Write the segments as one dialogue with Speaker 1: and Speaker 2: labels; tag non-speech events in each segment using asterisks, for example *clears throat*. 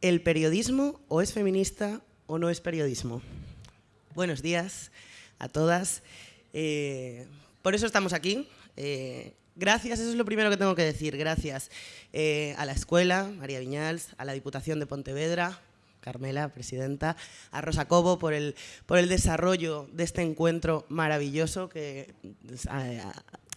Speaker 1: ¿El periodismo o es feminista o no es periodismo? Buenos días a todas. Eh, por eso estamos aquí. Eh, gracias, eso es lo primero que tengo que decir. Gracias eh, a la escuela, María Viñals, a la Diputación de Pontevedra, Carmela, presidenta, a Rosa Cobo por el, por el desarrollo de este encuentro maravilloso que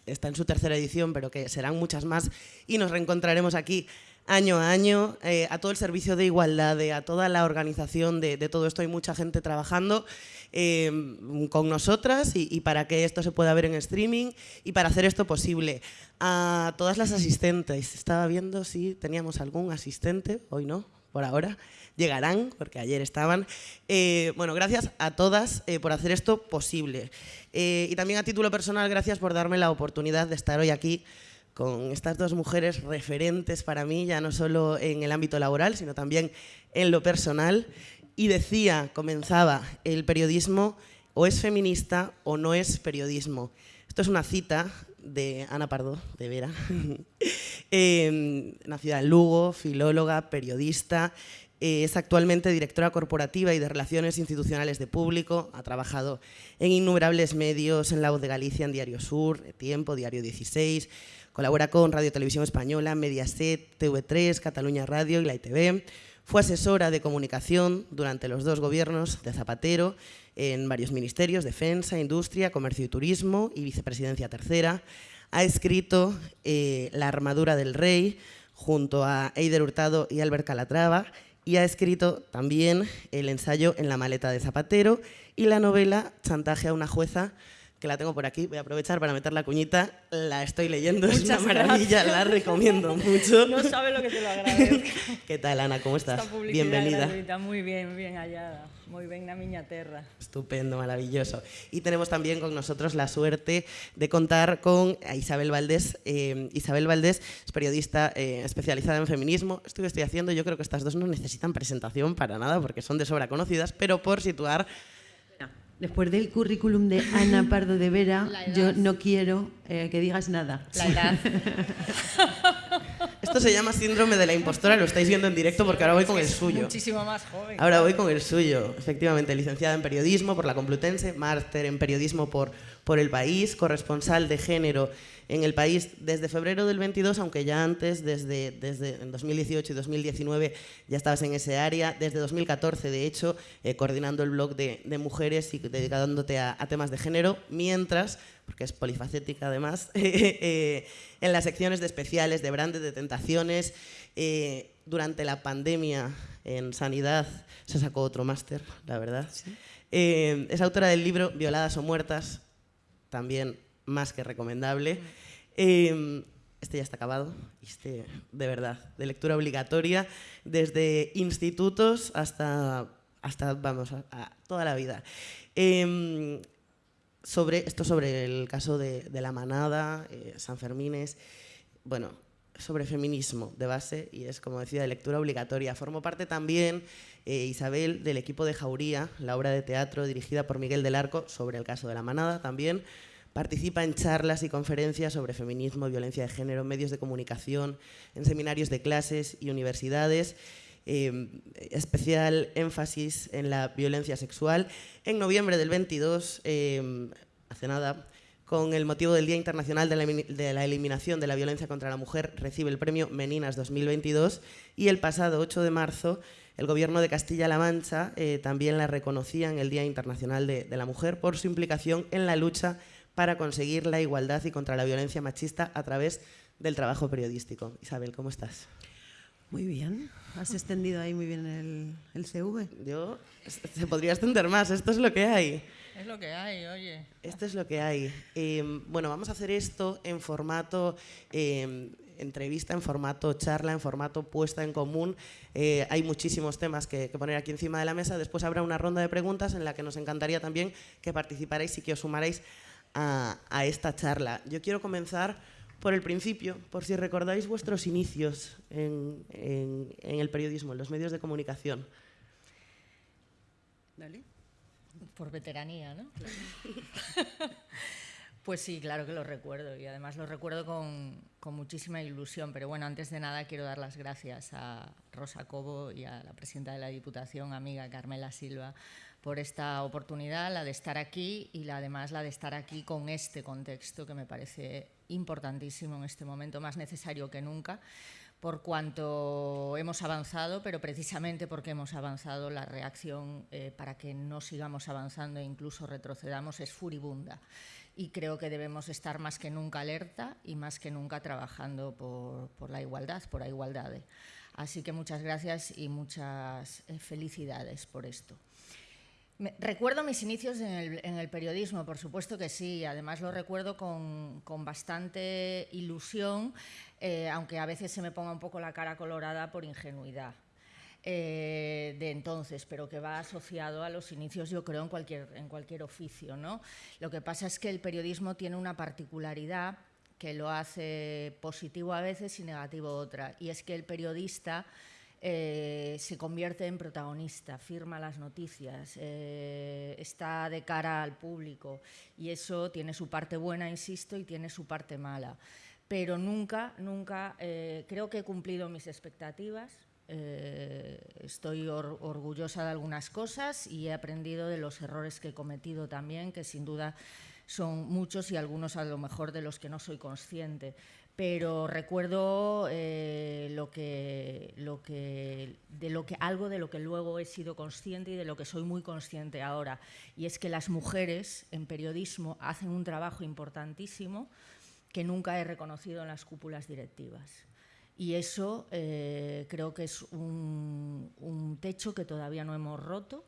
Speaker 1: está en su tercera edición, pero que serán muchas más y nos reencontraremos aquí año a año, eh, a todo el servicio de igualdad, a toda la organización de, todo esto. Hay mucha gente trabajando em, con nosotras y, para que esto se pueda ver en streaming y para hacer esto posible. A todas las asistentes, estaba viendo si teníamos algún asistente, hoy no, por ahora, llegarán, porque ayer estaban. Eh, bueno, gracias a todas eh, por hacer esto posible. y también a título personal, gracias por darme la oportunidad de estar hoy aquí con estas dos mujeres referentes para mí, ya no solo en el ámbito laboral, sino también en lo personal. Y decía, comenzaba, el periodismo o es feminista o no es periodismo. Esto es una cita de Ana Pardo, de Vera, *laughs* eh, nacida en Lugo, filóloga, periodista, eh, es actualmente directora corporativa y de Relaciones Institucionales de Público, ha trabajado en innumerables medios, en La Voz de Galicia, en Diario Sur, Tiempo, Diario 16, Colabora con Radio Televisión Española, Mediaset, TV3, Cataluña Radio y la ITV. Fue asesora de comunicación durante los dos gobiernos de Zapatero en varios ministerios, Defensa, Industria, Comercio y Turismo y Vicepresidencia Tercera. Ha escrito eh, La armadura del rey junto a Eider Hurtado y Albert Calatrava y ha escrito también el ensayo En la maleta de Zapatero y la novela Chantaje a una jueza que la tengo por aquí, voy a aprovechar para meter la cuñita, la estoy leyendo, es una maravilla, la recomiendo mucho.
Speaker 2: No sabe lo que te lo agradezco. *laughs*
Speaker 1: ¿Qué tal, Ana? ¿Cómo estás?
Speaker 2: Bienvenida. Gratuita. Muy bien, bien hallada. Muy bien la miña terra.
Speaker 1: Estupendo, maravilloso. Y tenemos también con nosotros la suerte de contar con Isabel Valdés. Eh, Isabel Valdés es periodista eh, especializada en feminismo. Esto que estoy haciendo, yo creo que estas dos no necesitan presentación para nada porque son de sobra conocidas, pero por situar
Speaker 3: Después del currículum de Ana Pardo de Vera, yo no quiero eh, que digas nada.
Speaker 2: La edad. *laughs*
Speaker 1: Esto se llama síndrome de la impostora, lo estáis viendo en directo porque ahora voy con el suyo.
Speaker 2: Muchísimo más joven.
Speaker 1: Ahora voy con el suyo, efectivamente, licenciada en periodismo por la Complutense, máster en periodismo por, por el país, corresponsal de género en el país desde febrero del 22, aunque ya antes, desde, desde 2018 y 2019, ya estabas en ese área, desde 2014, de hecho, eh, coordinando el blog de, mujeres y dedicándote a, temas de género, mientras, porque es polifacética además, *laughs* eh, en las secciones de especiales, de brandes, de tentaciones, eh, durante la pandemia en sanidad se sacó otro máster, la verdad. es autora del libro Violadas o Muertas, también más que recomendable. Em, este ya está acabado, este de verdad, de lectura obligatoria, desde institutos hasta, hasta vamos, a, toda la vida. Sobre, esto sobre el caso de, la manada, eh, San Fermines, bueno, sobre feminismo de base y es, como decía, de lectura obligatoria. Formo parte también, eh, Isabel, del equipo de Jauría, la obra de teatro dirigida por Miguel del Arco sobre el caso de la manada también, Participa en charlas y conferencias sobre feminismo, violencia de género, medios de comunicación, en seminarios de clases y universidades. Em, especial énfasis en la violencia sexual. En noviembre del 22, em, hace nada, con el motivo del Día Internacional de la, Eliminación de la Violencia contra la Mujer, recibe el premio Meninas 2022 y el pasado 8 de marzo el Gobierno de Castilla-La Mancha eh, también la reconocía en el Día Internacional de, de la Mujer por su implicación en la lucha para conseguir la igualdad y contra la violencia machista a través del trabajo periodístico. Isabel, ¿cómo estás?
Speaker 3: Muy bien, has extendido ahí muy bien el, el CV.
Speaker 1: Yo, se podría extender más, esto es lo que hay.
Speaker 2: Es lo que hay, oye.
Speaker 1: Esto es lo que hay. Em, bueno, vamos a hacer esto en formato em, entrevista, en formato charla, en formato puesta en común. Eh, hay muchísimos temas que, que, poner aquí encima de la mesa. Después habrá una ronda de preguntas en la que nos encantaría también que participarais y que os sumarais a, esta charla. Yo quiero comenzar por el principio, por si recordáis vuestros inicios en, el periodismo, en los medios de comunicación.
Speaker 2: Dale. Por veteranía, ¿no? *laughs* Pues sí, claro que lo recuerdo y además lo recuerdo con, con, muchísima ilusión. Pero bueno, antes de nada quiero dar las gracias a Rosa Cobo y a la presidenta de la Diputación, amiga Carmela Silva, por esta oportunidad, la de estar aquí y la, además la de estar aquí con este contexto que me parece importantísimo en este momento, más necesario que nunca, por cuanto hemos avanzado, pero precisamente porque hemos avanzado, la reacción eh, para que no sigamos avanzando e incluso retrocedamos es furibunda. Y creo que debemos estar más que nunca alerta y más que nunca trabajando por, la igualdad, por la igualdad. Así que muchas gracias y muchas eh, felicidades por esto recuerdo mis inicios en el, periodismo, por supuesto que sí, además lo recuerdo con, bastante ilusión, eh, aunque a veces se me ponga un poco la cara colorada por ingenuidad. Eh, de entonces, pero que va asociado a los inicios, yo creo, en cualquier, en cualquier oficio. ¿no? Lo que pasa es que el periodismo tiene una particularidad que lo hace positivo a veces y negativo otra, y es que el periodista eh, se convierte en protagonista, firma las noticias, eh, está de cara al público y eso tiene su parte buena, insisto, y tiene su parte mala. Pero nunca, nunca, eh, creo que he cumplido mis expectativas, estoy orgullosa de algunas cosas y he aprendido de los errores que he cometido también, que sin duda son muchos y algunos a lo mejor de los que no soy consciente pero recuerdo eh, lo que, algo de lo que luego he sido consciente y de lo que soy muy consciente ahora, y es que las mujeres en periodismo hacen un trabajo importantísimo que nunca he reconocido en las cúpulas directivas. Y eso eh, creo que es un, un techo que todavía no hemos roto,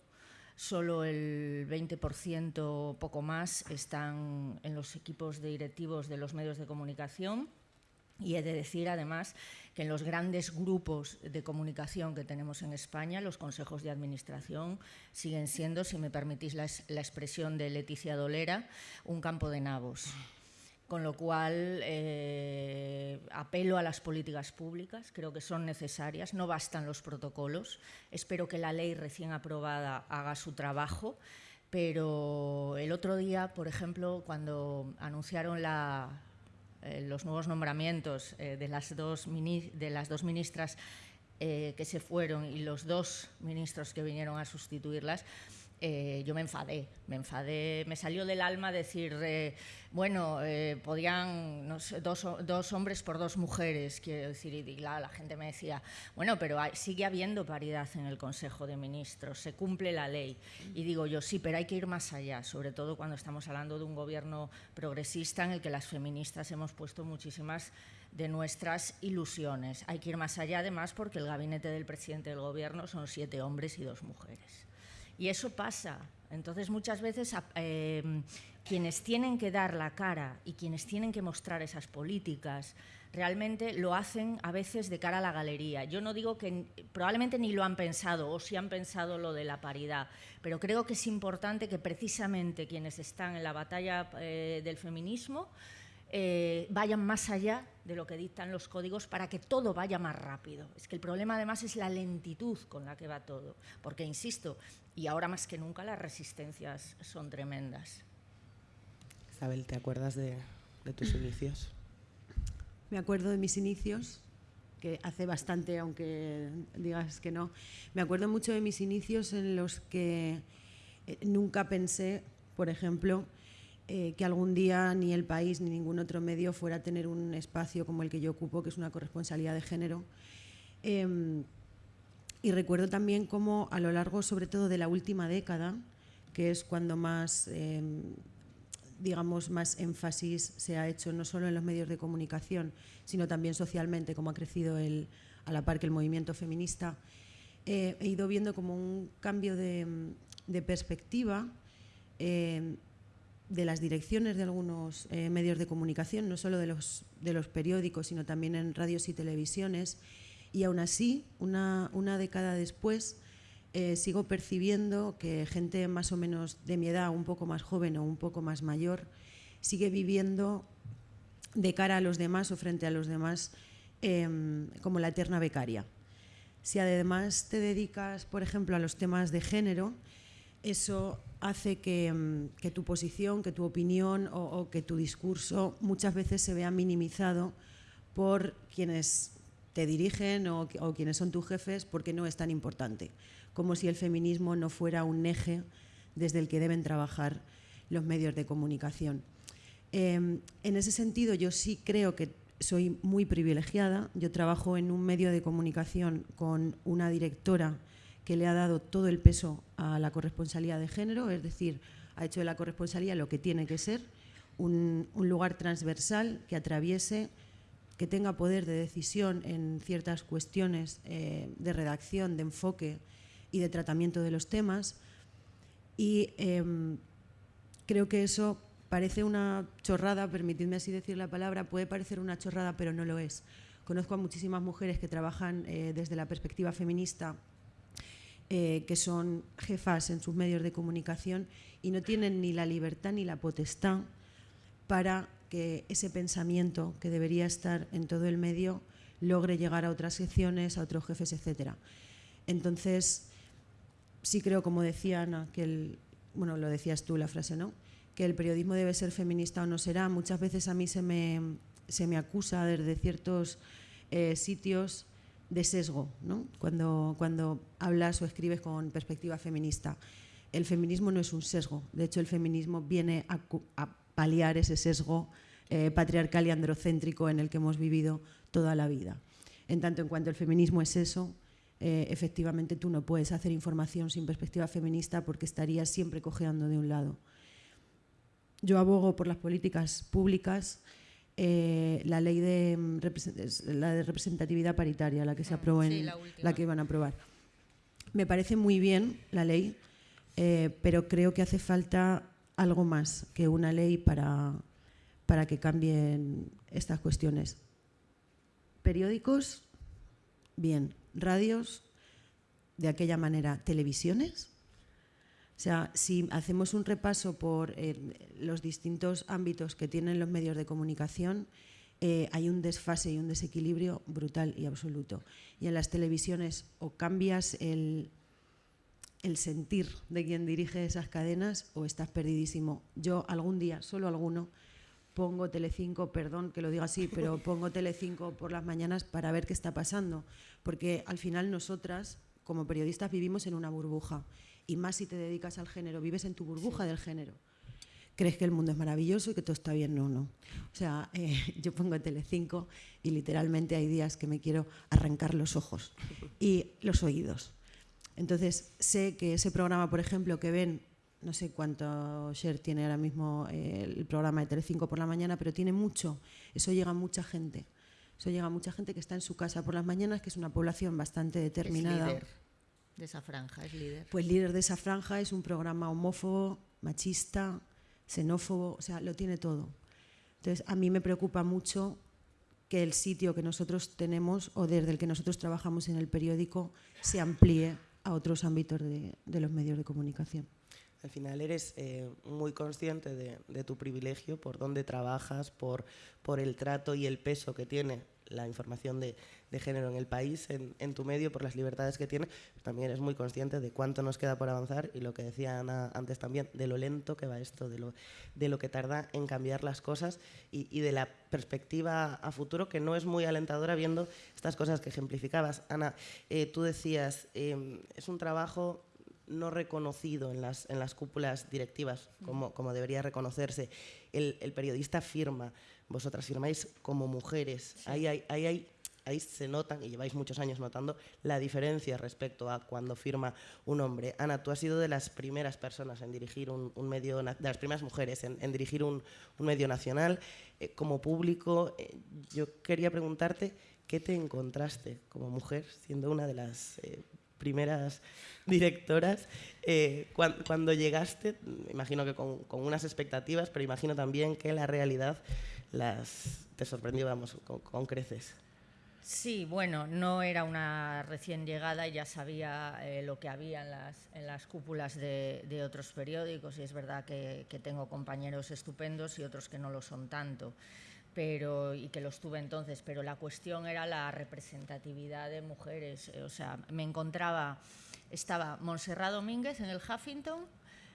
Speaker 2: solo el 20% poco más están en los equipos directivos de los medios de comunicación y he de decir, además, que en los grandes grupos de comunicación que tenemos en España, los consejos de administración siguen siendo, si me permitís la, expresión de Leticia Dolera, un campo de nabos. Con lo cual, eh, apelo a las políticas públicas, creo que son necesarias, no bastan los protocolos. Espero que la ley recién aprobada haga su trabajo, pero el otro día, por ejemplo, cuando anunciaron la, los nuevos nombramientos eh, de, las dos de las dos ministras eh, que se fueron y los dos ministros que vinieron a sustituirlas, eh, yo me enfadé, me enfadé, me salió del alma decir, eh, bueno, eh, podían dos, hombres por dos mujeres, quiero decir, y la, gente me decía, bueno, pero sigue habiendo paridad en el Consejo de Ministros, se cumple la ley. Y digo yo, sí, pero hay que ir más allá, sobre todo cuando estamos hablando de un gobierno progresista en el que las feministas hemos puesto muchísimas de nuestras ilusiones. Hay que ir más allá, además, porque el gabinete del presidente del gobierno son siete hombres y dos mujeres. Y eso pasa. Entonces, muchas veces em, quienes tienen que dar la cara y quienes tienen que mostrar esas políticas realmente lo hacen a veces de cara a la galería. Yo no digo que probablemente ni lo han pensado o si han pensado lo de la paridad, pero creo que es importante que precisamente quienes están en la batalla eh, del feminismo eh, vayan más allá de lo que dictan los códigos para que todo vaya más rápido. Es que el problema además es la lentitud con la que va todo, porque insisto, y ahora más que nunca las resistencias son tremendas.
Speaker 1: Isabel, ¿te acuerdas de, tus *coughs* inicios?
Speaker 3: Me acuerdo de mis inicios, que hace bastante, aunque digas que no. Me acuerdo mucho de mis inicios en los que eh, nunca pensé, por ejemplo, eh, que algún día ni el país ni ningún otro medio fuera a tener un espacio como el que yo ocupo, que es una corresponsalidad de género. Em, y recuerdo también cómo a lo largo, sobre todo de la última década, que es cuando más, em, digamos, más énfasis se ha hecho no solo en los medios de comunicación, sino también socialmente, cómo ha crecido el, a la par que el movimiento feminista, eh, he ido viendo como un cambio de, de perspectiva em, de las direcciones de algunos eh, medios de comunicación, no solo de los, de los periódicos, sino también en radios y televisiones. Y aún así, una, una década después, eh, sigo percibiendo que gente más o menos de mi edad, un poco más joven o un poco más mayor, sigue viviendo de cara a los demás o frente a los demás em, como la eterna becaria. Si además te dedicas, por ejemplo, a los temas de género, eso hace que, que, tu posición, que tu opinión o, que tu discurso muchas veces se vea minimizado por quienes te dirigen o, quienes son tus jefes porque no es tan importante, como si el feminismo no fuera un eje desde el que deben trabajar los medios de comunicación. Eh, en ese sentido, yo sí creo que soy muy privilegiada. Yo trabajo en un medio de comunicación con una directora que le ha dado todo el peso a la corresponsalía de género, es decir, ha hecho de la corresponsalía lo que tiene que ser, un, un lugar transversal que atraviese que tenga poder de decisión en ciertas cuestiones eh, de redacción, de enfoque y de tratamiento de los temas. Y eh, creo que eso parece una chorrada, permitidme así decir la palabra, puede parecer una chorrada, pero no lo es. Conozco a muchísimas mujeres que trabajan eh, desde la perspectiva feminista, eh, que son jefas en sus medios de comunicación y no tienen ni la libertad ni la potestad para que ese pensamiento que debería estar en todo el medio logre llegar a otras secciones, a otros jefes, etc. Entonces, sí creo, como decía Ana, que el, bueno, lo decías tú la frase, ¿no? Que el periodismo debe ser feminista o no será. Muchas veces a mí se me, se me acusa desde ciertos eh, sitios de sesgo, ¿no? Cuando, hablas o escribes con perspectiva feminista. El feminismo no es un sesgo, de hecho el feminismo viene a, a paliar ese sesgo eh, patriarcal y androcéntrico en el que hemos vivido toda la vida. En tanto en cuanto el feminismo es eso, eh, efectivamente tú no puedes hacer información sin perspectiva feminista porque estarías siempre cojeando de un lado. Yo abogo por las políticas públicas, eh, la ley de, la de representatividad paritaria, la que se aprobó en
Speaker 2: Sí, la
Speaker 3: la que iban a aprobar. Me parece muy bien la ley, eh, pero creo que hace falta algo más que una ley para, para que cambien estas cuestiones. Periódicos, bien. Radios, de aquella manera. Televisiones. O sea, si hacemos un repaso por eh, los distintos ámbitos que tienen los medios de comunicación, eh, hay un desfase y un desequilibrio brutal y absoluto. Y en las televisiones o cambias el, el sentir de quien dirige esas cadenas o estás perdidísimo. Yo algún día, solo alguno, pongo Telecinco, perdón que lo diga así, pero *laughs* pongo Telecinco por las mañanas para ver qué está pasando, porque al final nosotras como periodistas vivimos en una burbuja y más si te dedicas al género, vives en tu burbuja del género. Crees que el mundo es maravilloso y que todo está bien, no, no. O sea, *laughs* eh, yo pongo Telecinco y literalmente hay días que me quiero arrancar los ojos y los oídos. Entonces, sé que ese programa, por ejemplo, que ven no sé cuánto share tiene ahora mismo eh, el programa de Telecinco por la mañana, pero tiene mucho. Eso llega a mucha gente. Eso llega a mucha gente que está en su casa por las mañanas, que es una población bastante determinada.
Speaker 2: Es líder de esa franja, es líder.
Speaker 3: Pues líder de esa franja es un programa homófobo, machista, xenófobo, o sea, lo tiene todo. Entonces, a mí me preocupa mucho que el sitio que nosotros tenemos o desde el que nosotros trabajamos en el periódico se amplíe a otros ámbitos de, de los medios de comunicación.
Speaker 1: Al final eres eh, muy consciente de, de, tu privilegio, por dónde trabajas, por, por, el trato y el peso que tiene la información de, de género en el país, en, en, tu medio, por las libertades que tiene. También eres muy consciente de cuánto nos queda por avanzar y lo que decía Ana antes también, de lo lento que va esto, de lo, de lo que tarda en cambiar las cosas y, y de la perspectiva a futuro que no es muy alentadora viendo estas cosas que ejemplificabas. Ana, eh, tú decías, eh, es un trabajo no reconocido en las, en las cúpulas directivas como, como debería reconocerse. El, el, periodista firma, vosotras firmáis como mujeres. Sí. Ahí, ahí, ahí, ahí, se notan, y lleváis muchos años notando, la diferencia respecto a cuando firma un hombre. Ana, tú has sido de las primeras personas en dirigir un, un medio, de las primeras mujeres en, en dirigir un, un, medio nacional. Eh, como público, eh, yo quería preguntarte, ¿qué te encontraste como mujer, siendo una de las... Eh, primeras directoras, eh, cuando, cuando, llegaste, imagino que con, con, unas expectativas, pero imagino también que la realidad las, te sorprendió, vamos, con, con, creces.
Speaker 2: Sí, bueno, no era una recién llegada y ya sabía eh, lo que había en las, cúpulas de, otros periódicos y es verdad que, que tengo compañeros estupendos y otros que no lo son tanto pero y que los tuve entonces, pero la cuestión era la representatividad de mujeres, o sea, me encontraba estaba Montserrat Domínguez en el Huffington,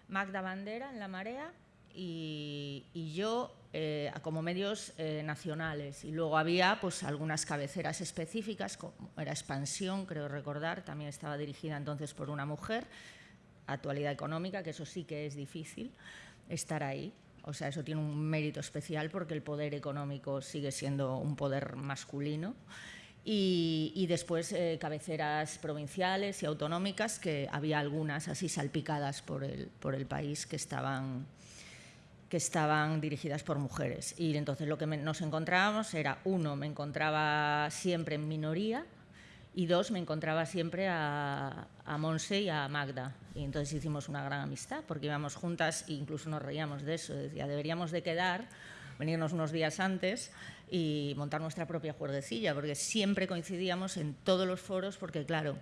Speaker 2: Magda Bandera en La Marea y, yo eh, como medios eh, nacionales. Y luego había pues, algunas cabeceras específicas, como era Expansión, creo recordar, también estaba dirigida entonces por una mujer, Actualidad Económica, que eso sí que es difícil estar ahí. O sea, eso tiene un mérito especial porque el poder económico sigue siendo un poder masculino. Y, después eh, cabeceras provinciales y autonómicas, que había algunas así salpicadas por el, por el país que estaban, que estaban dirigidas por mujeres. Y entonces lo que nos encontrábamos era, uno, me encontraba siempre en minoría, y dos, me encontraba siempre a, Monse y a Magda. Y entonces hicimos una gran amistad, porque íbamos juntas e incluso nos reíamos de eso. Decía, deberíamos de quedar, venirnos unos días antes y montar nuestra propia juerguecilla, porque siempre coincidíamos en todos los foros, porque claro,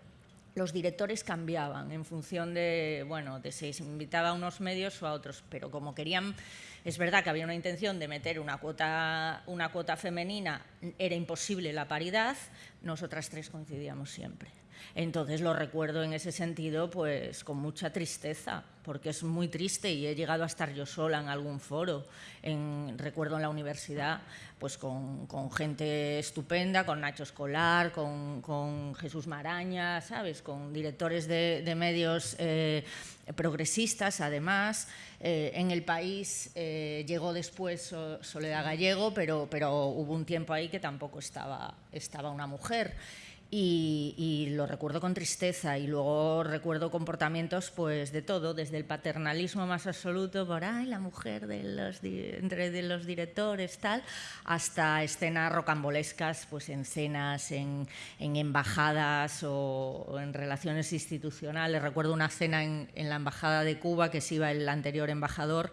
Speaker 2: los directores cambiaban en función de, bueno, de si se invitaba a unos medios o a otros, pero como querían, es verdad que había una intención de meter una cuota, una cuota femenina, era imposible la paridad, nosotras tres coincidíamos siempre. Entonces lo recuerdo en ese sentido pues con mucha tristeza, porque es muy triste y he llegado a estar yo sola en algún foro. En, recuerdo en la universidad pues con, gente estupenda, con Nacho Escolar, con, Jesús Maraña, ¿sabes? con directores de, medios eh, progresistas además. Eh, en el país eh, llegó después Soledad Gallego, pero, hubo un tiempo ahí que tampoco estaba una mujer. Y, lo recuerdo con tristeza y luego recuerdo comportamientos pues de todo, desde el paternalismo más absoluto por ay la mujer de los, entre de los directores tal, hasta escenas rocambolescas pues en cenas, en, embajadas o, en relaciones institucionales. Recuerdo una cena en, en la embajada de Cuba que se iba el anterior embajador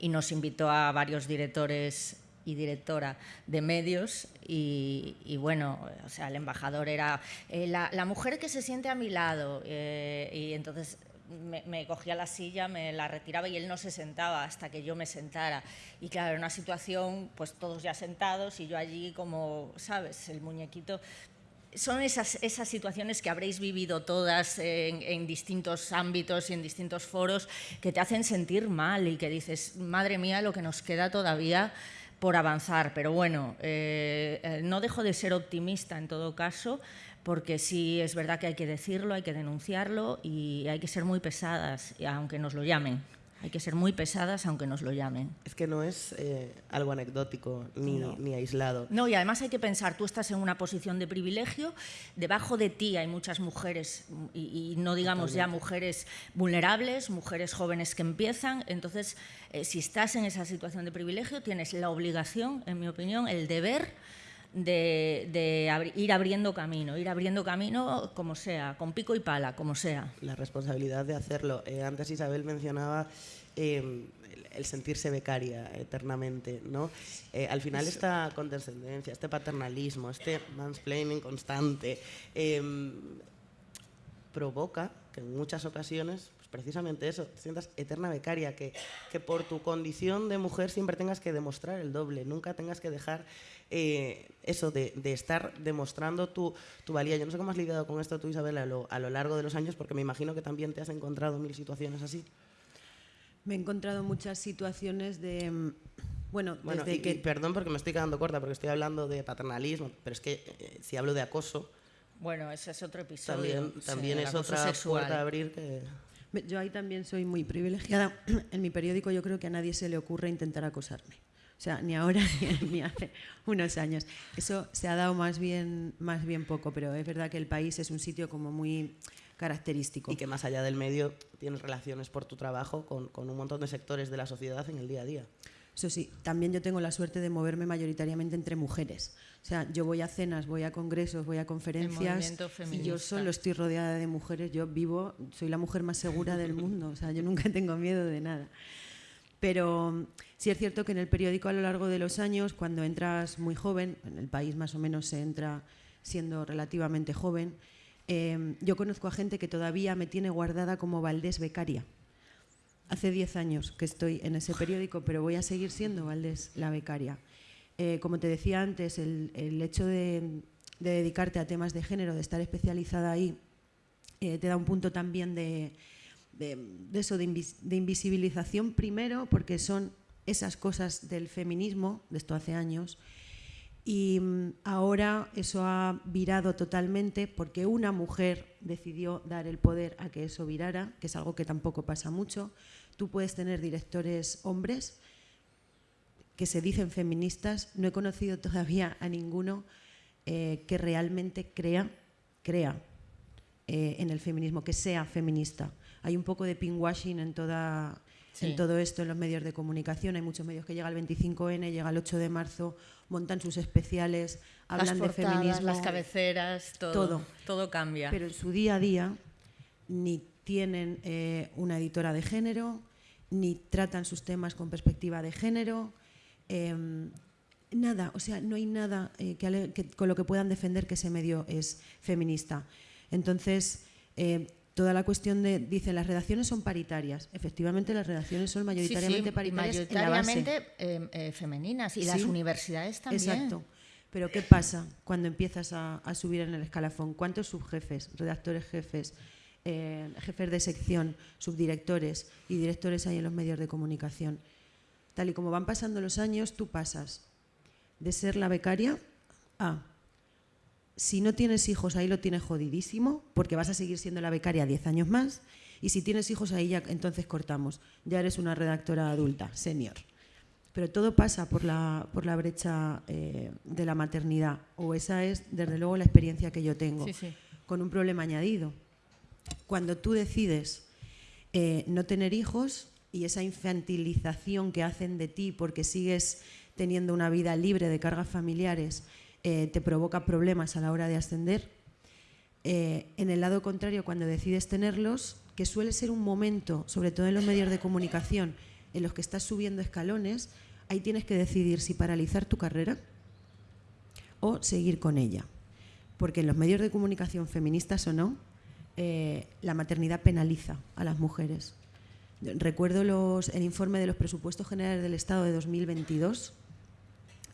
Speaker 2: y nos invitó a varios directores y directora de medios y, bueno, o sea, el embajador era eh, la, mujer que se siente a mi lado eh, y entonces me, cogía la silla, me la retiraba y él no se sentaba hasta que yo me sentara. Y claro, una situación, pues todos ya sentados y yo allí como, ¿sabes? El muñequito. Son esas, esas situaciones que habréis vivido todas en, en, distintos ámbitos y en distintos foros que te hacen sentir mal y que dices, madre mía, lo que nos queda todavía por avanzar, pero bueno, eh, eh, no dejo de ser optimista en todo caso, porque sí es verdad que hay que decirlo, hay que denunciarlo y hay que ser muy pesadas, aunque nos lo llamen. Hay que ser muy pesadas aunque nos lo llamen.
Speaker 1: Es que no es eh, algo anecdótico ni, ni, aislado.
Speaker 2: No, y además hay que pensar, tú estás en una posición de privilegio, debajo de ti hay muchas mujeres, y, no digamos ya mujeres vulnerables, mujeres jóvenes que empiezan, entonces eh, si estás en esa situación de privilegio tienes la obligación, en mi opinión, el deber de, ir abriendo camino, ir abriendo camino como sea, con pico y pala, como sea.
Speaker 1: La responsabilidad de hacerlo. Eh, antes Isabel mencionaba em, el, sentirse becaria eternamente, ¿no? Eh, al final esta condescendencia, este paternalismo, este mansplaining constante, em, provoca que en muchas ocasiones precisamente eso, te sientas eterna becaria, que, que por tu condición de mujer siempre tengas que demostrar el doble, nunca tengas que dejar eh, eso de, estar demostrando tu, valía. Yo no sé cómo has lidiado con esto tú, Isabel, a lo, largo de los años, porque me imagino que también te has encontrado mil situaciones así.
Speaker 3: Me he encontrado muchas situaciones de... Mm, bueno,
Speaker 1: desde que... perdón porque me estoy quedando corta, porque estoy hablando de paternalismo, pero es que eh, si hablo de acoso...
Speaker 2: Bueno, ese es otro episodio.
Speaker 1: También, es otra puerta a abrir que...
Speaker 3: Yo ahí también soy muy privilegiada. *clears throat* En mi periódico yo creo que a nadie se le ocurre intentar acosarme. O sea, ni ahora *laughs* ni hace unos años. Eso se ha dado más bien, más bien poco, pero es verdad que el país es un sitio como muy característico.
Speaker 1: Y que más allá del medio tienes relaciones por tu trabajo con, con un montón de sectores de la sociedad en el día a día.
Speaker 3: Eso sí, también yo tengo la suerte de moverme mayoritariamente entre mujeres. O sea, yo voy a cenas, voy a congresos, voy a conferencias y yo solo estoy rodeada de mujeres. Yo vivo, soy la mujer más segura del mundo. O sea, yo nunca *laughs* tengo miedo de nada. Pero sí es cierto que en el periódico a lo largo de los años, cuando entras muy joven, en el país más o menos se entra siendo relativamente joven, em, yo conozco a gente que todavía me tiene guardada como Valdés becaria. Hace 10 años que estoy en ese periódico, pero voy a seguir siendo Valdés la becaria. Eh, como te decía antes, el, hecho de, dedicarte a temas de género, de estar especializada ahí, te da un punto también de, eso, de, invisibilización primero, porque son esas cosas del feminismo, de esto hace años, y mm, ahora eso ha virado totalmente porque una mujer decidió dar el poder a que eso virara, que es algo que tampoco pasa mucho. Tú puedes tener directores hombres que se dicen feministas. No he conocido todavía a ninguno eh, que realmente crea, crea eh, en el feminismo, que sea feminista. Hay un poco de pinkwashing en toda en todo esto en los medios de comunicación. Hay muchos medios que llega el 25N, llega el 8 de marzo, montan sus especiales, hablan de feminismo.
Speaker 2: Las cabeceras, todo, todo, cambia.
Speaker 3: Pero en su día a día ni tienen eh, una editora de género, ni tratan sus temas con perspectiva de género. Em, nada, o sea, no hay nada eh, con lo que puedan defender que ese medio es feminista. Entonces, eh, toda la cuestión de, dicen, las redacciones son paritarias. Efectivamente, las redacciones son mayoritariamente paritarias.
Speaker 2: Mayoritariamente eh, femeninas y las universidades también.
Speaker 3: Exacto. Pero ¿qué pasa cuando empiezas a, subir en el escalafón? ¿Cuántos subjefes, redactores jefes, eh, jefes de sección, subdirectores y directores hay en los medios de comunicación? Tal y como van pasando los años, tú pasas de ser la becaria a si no tienes hijos, ahí lo tienes jodidísimo, porque vas a seguir siendo la becaria 10 años más. Y si tienes hijos, ahí ya entonces cortamos. Ya eres una redactora adulta, senior. Pero todo pasa por la, por la brecha eh, de la maternidad. O esa es, desde luego, la experiencia que yo tengo. Con un problema añadido. Cuando tú decides eh, no tener hijos y esa infantilización que hacen de ti porque sigues teniendo una vida libre de cargas familiares eh, te provoca problemas a la hora de ascender. Eh, en el lado contrario, cuando decides tenerlos, que suele ser un momento, sobre todo en los medios de comunicación, en los que estás subiendo escalones, ahí tienes que decidir si paralizar tu carrera o seguir con ella. Porque en los medios de comunicación, feministas o no, eh, la maternidad penaliza a las mujeres. Recuerdo el informe de los presupuestos generales del Estado de 2022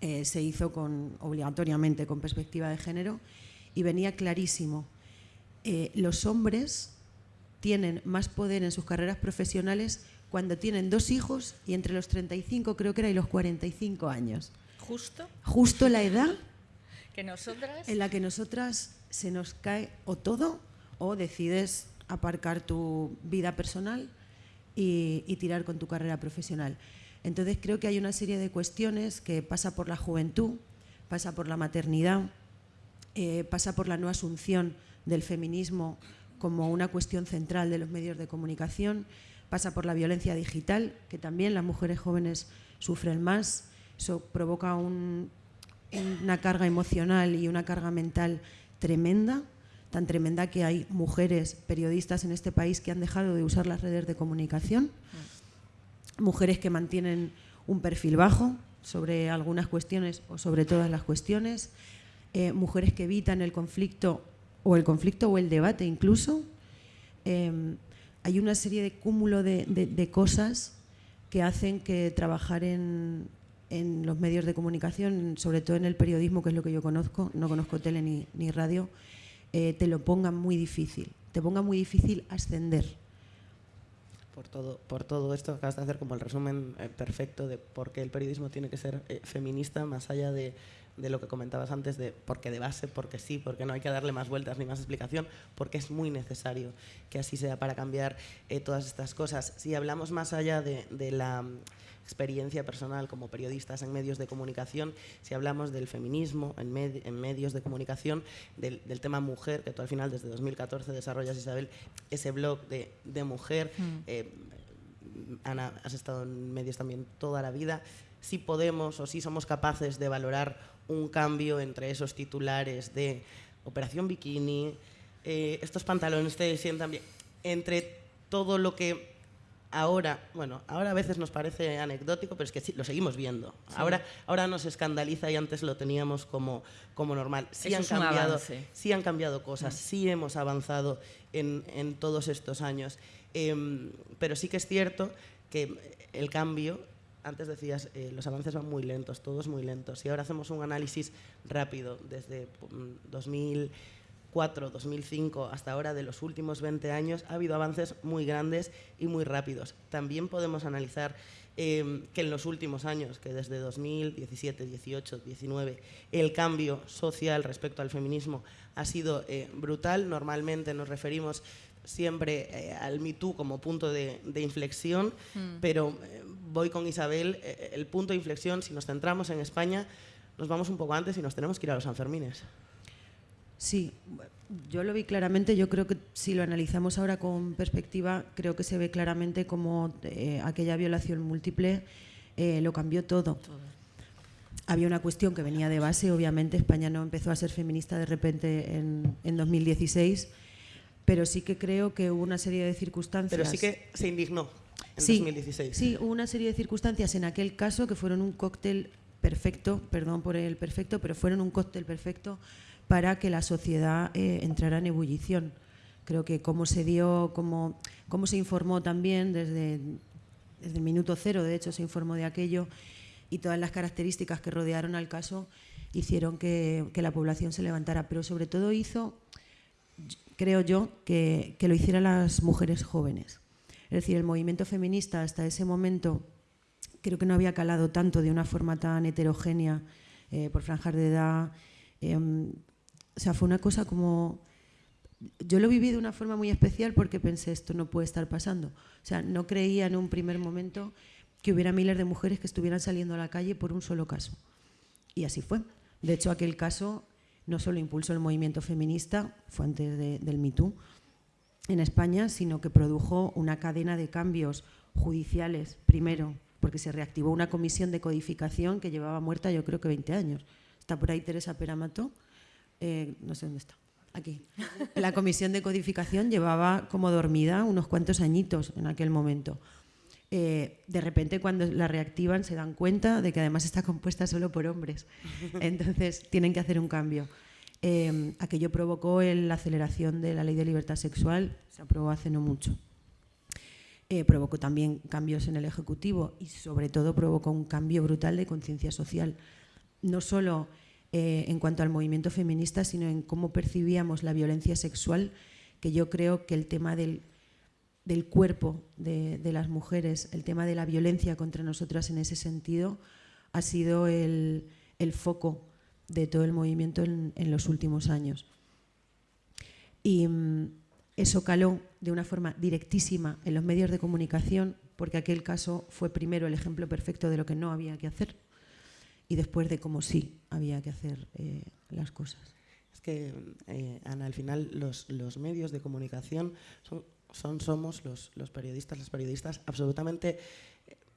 Speaker 3: eh, se hizo con, obligatoriamente con perspectiva de género y venía clarísimo. Eh, los hombres tienen más poder en sus carreras profesionales cuando tienen dos hijos y entre los 35 creo que era y los 45 años.
Speaker 2: Justo.
Speaker 3: Justo la edad *laughs*
Speaker 2: que nosotras
Speaker 3: en la que nosotras se nos cae o todo o decides aparcar tu vida personal y tirar con tu carrera profesional. Entonces creo que hay una serie de cuestiones que pasa por la juventud, pasa por la maternidad, eh, pasa por la no asunción del feminismo como una cuestión central de los medios de comunicación, pasa por la violencia digital, que también las mujeres jóvenes sufren más, eso provoca una carga emocional y una carga mental tremenda, tan tremenda que hay mujeres periodistas en este país que han dejado de usar las redes de comunicación. Mm mujeres que mantienen un perfil bajo sobre algunas cuestiones o sobre todas las cuestiones, eh, mujeres que evitan el conflicto o el conflicto o el debate incluso. Em, hay una serie de cúmulo de, cosas que hacen que trabajar en, los medios de comunicación, sobre todo en el periodismo, que es lo que yo conozco, no conozco tele ni, radio, eh, te lo ponga muy difícil, te ponga muy difícil ascender
Speaker 1: por todo, por todo esto. Acabas de hacer como el resumen eh, perfecto de por qué el periodismo tiene que ser eh, feminista, más allá de, de, lo que comentabas antes, de porque de base, porque sí, porque no hay que darle más vueltas ni más explicación, porque es muy necesario que así sea para cambiar eh, todas estas cosas. Si hablamos más allá de, de la experiencia personal como periodistas en medios de comunicación, si hablamos del feminismo en, medios de comunicación, del, tema mujer, que tú al final desde 2014 desarrollas, Isabel, ese blog de, mujer. Mm. Eh, Ana, has estado en medios también toda la vida. Si podemos o si somos capaces de valorar un cambio entre esos titulares de Operación Bikini, eh, estos pantalones te sientan bien, entre todo lo que ahora, bueno, ahora a veces nos parece anecdótico, pero es que lo seguimos viendo. Ahora, ahora nos escandaliza y antes lo teníamos como, como normal. Sí han, cambiado, sí han cambiado cosas, mm. sí hemos avanzado en, en todos estos años. Em, pero sí que es cierto que el cambio, antes decías, eh, los avances van muy lentos, todos muy lentos. Y ahora hacemos un análisis rápido desde 2000. Mm, 2004, 2005 hasta ahora, de los últimos 20 años, ha habido avances muy grandes y muy rápidos. También podemos analizar em, que en los últimos años, que desde 2017, 18, 19, el cambio social respecto al feminismo ha sido eh, brutal. Normalmente nos referimos siempre eh, al Me Too como punto de, inflexión, mm. pero eh, voy con Isabel, el punto de inflexión, si nos centramos en España, nos vamos un poco antes y nos tenemos que ir a los Sanfermines.
Speaker 3: Sí, yo lo vi claramente. Yo creo que si lo analizamos ahora con perspectiva, creo que se ve claramente como eh, aquella violación múltiple eh, lo cambió todo. Había una cuestión que venía de base, obviamente España no empezó a ser feminista de repente en, en 2016, pero sí que creo que hubo una serie de circunstancias.
Speaker 1: Pero sí que se indignó en 2016.
Speaker 3: Sí, hubo una serie de circunstancias en aquel caso que fueron un cóctel perfecto, perdón por el perfecto, pero fueron un cóctel perfecto para que la sociedad eh, entrara en ebullición. Creo que cómo se dio, cómo, cómo se informó también desde, desde el minuto cero, de hecho se informó de aquello, y todas las características que rodearon al caso hicieron que, que la población se levantara, pero sobre todo hizo, creo yo, que, que lo hicieran las mujeres jóvenes. Es decir, el movimiento feminista hasta ese momento creo que no había calado tanto de una forma tan heterogénea eh, por franjas de edad. Em, o sea, fue una cosa como... Yo lo viví de una forma muy especial porque pensé, esto no puede estar pasando. O sea, no creía en un primer momento que hubiera miles de mujeres que estuvieran saliendo a la calle por un solo caso. Y así fue. De hecho, aquel caso no solo impulsó el movimiento feminista, fue antes del Me Too, en España, sino que produjo una cadena de cambios judiciales, primero, porque se reactivó una comisión de codificación que llevaba muerta yo creo que 20 años. Está por ahí Teresa Peramato, eh, no sé dónde está, aquí. La comisión de codificación llevaba como dormida unos cuantos añitos en aquel momento. Eh, de repente cuando la reactivan se dan cuenta de que además está compuesta solo por hombres. Entonces tienen que hacer un cambio. Eh, aquello provocó la aceleración de la ley de libertad sexual, se aprobó hace no mucho. provocó también cambios en el Ejecutivo y sobre todo provocó un cambio brutal de conciencia social. No solo eh, en cuanto al movimiento feminista, sino en cómo percibíamos la violencia sexual, que yo creo que el tema del, cuerpo de, las mujeres, el tema de la violencia contra nosotras en ese sentido, ha sido el, foco de todo el movimiento en, los últimos años. Y mm, eso caló de una forma directísima en los medios de comunicación, porque aquel caso fue primero el ejemplo perfecto de lo que no había que hacer y después de cómo sí había que hacer eh, las cosas.
Speaker 1: Es que, eh, Ana, al final los, los, medios de comunicación son, son somos los, los, periodistas, las periodistas, absolutamente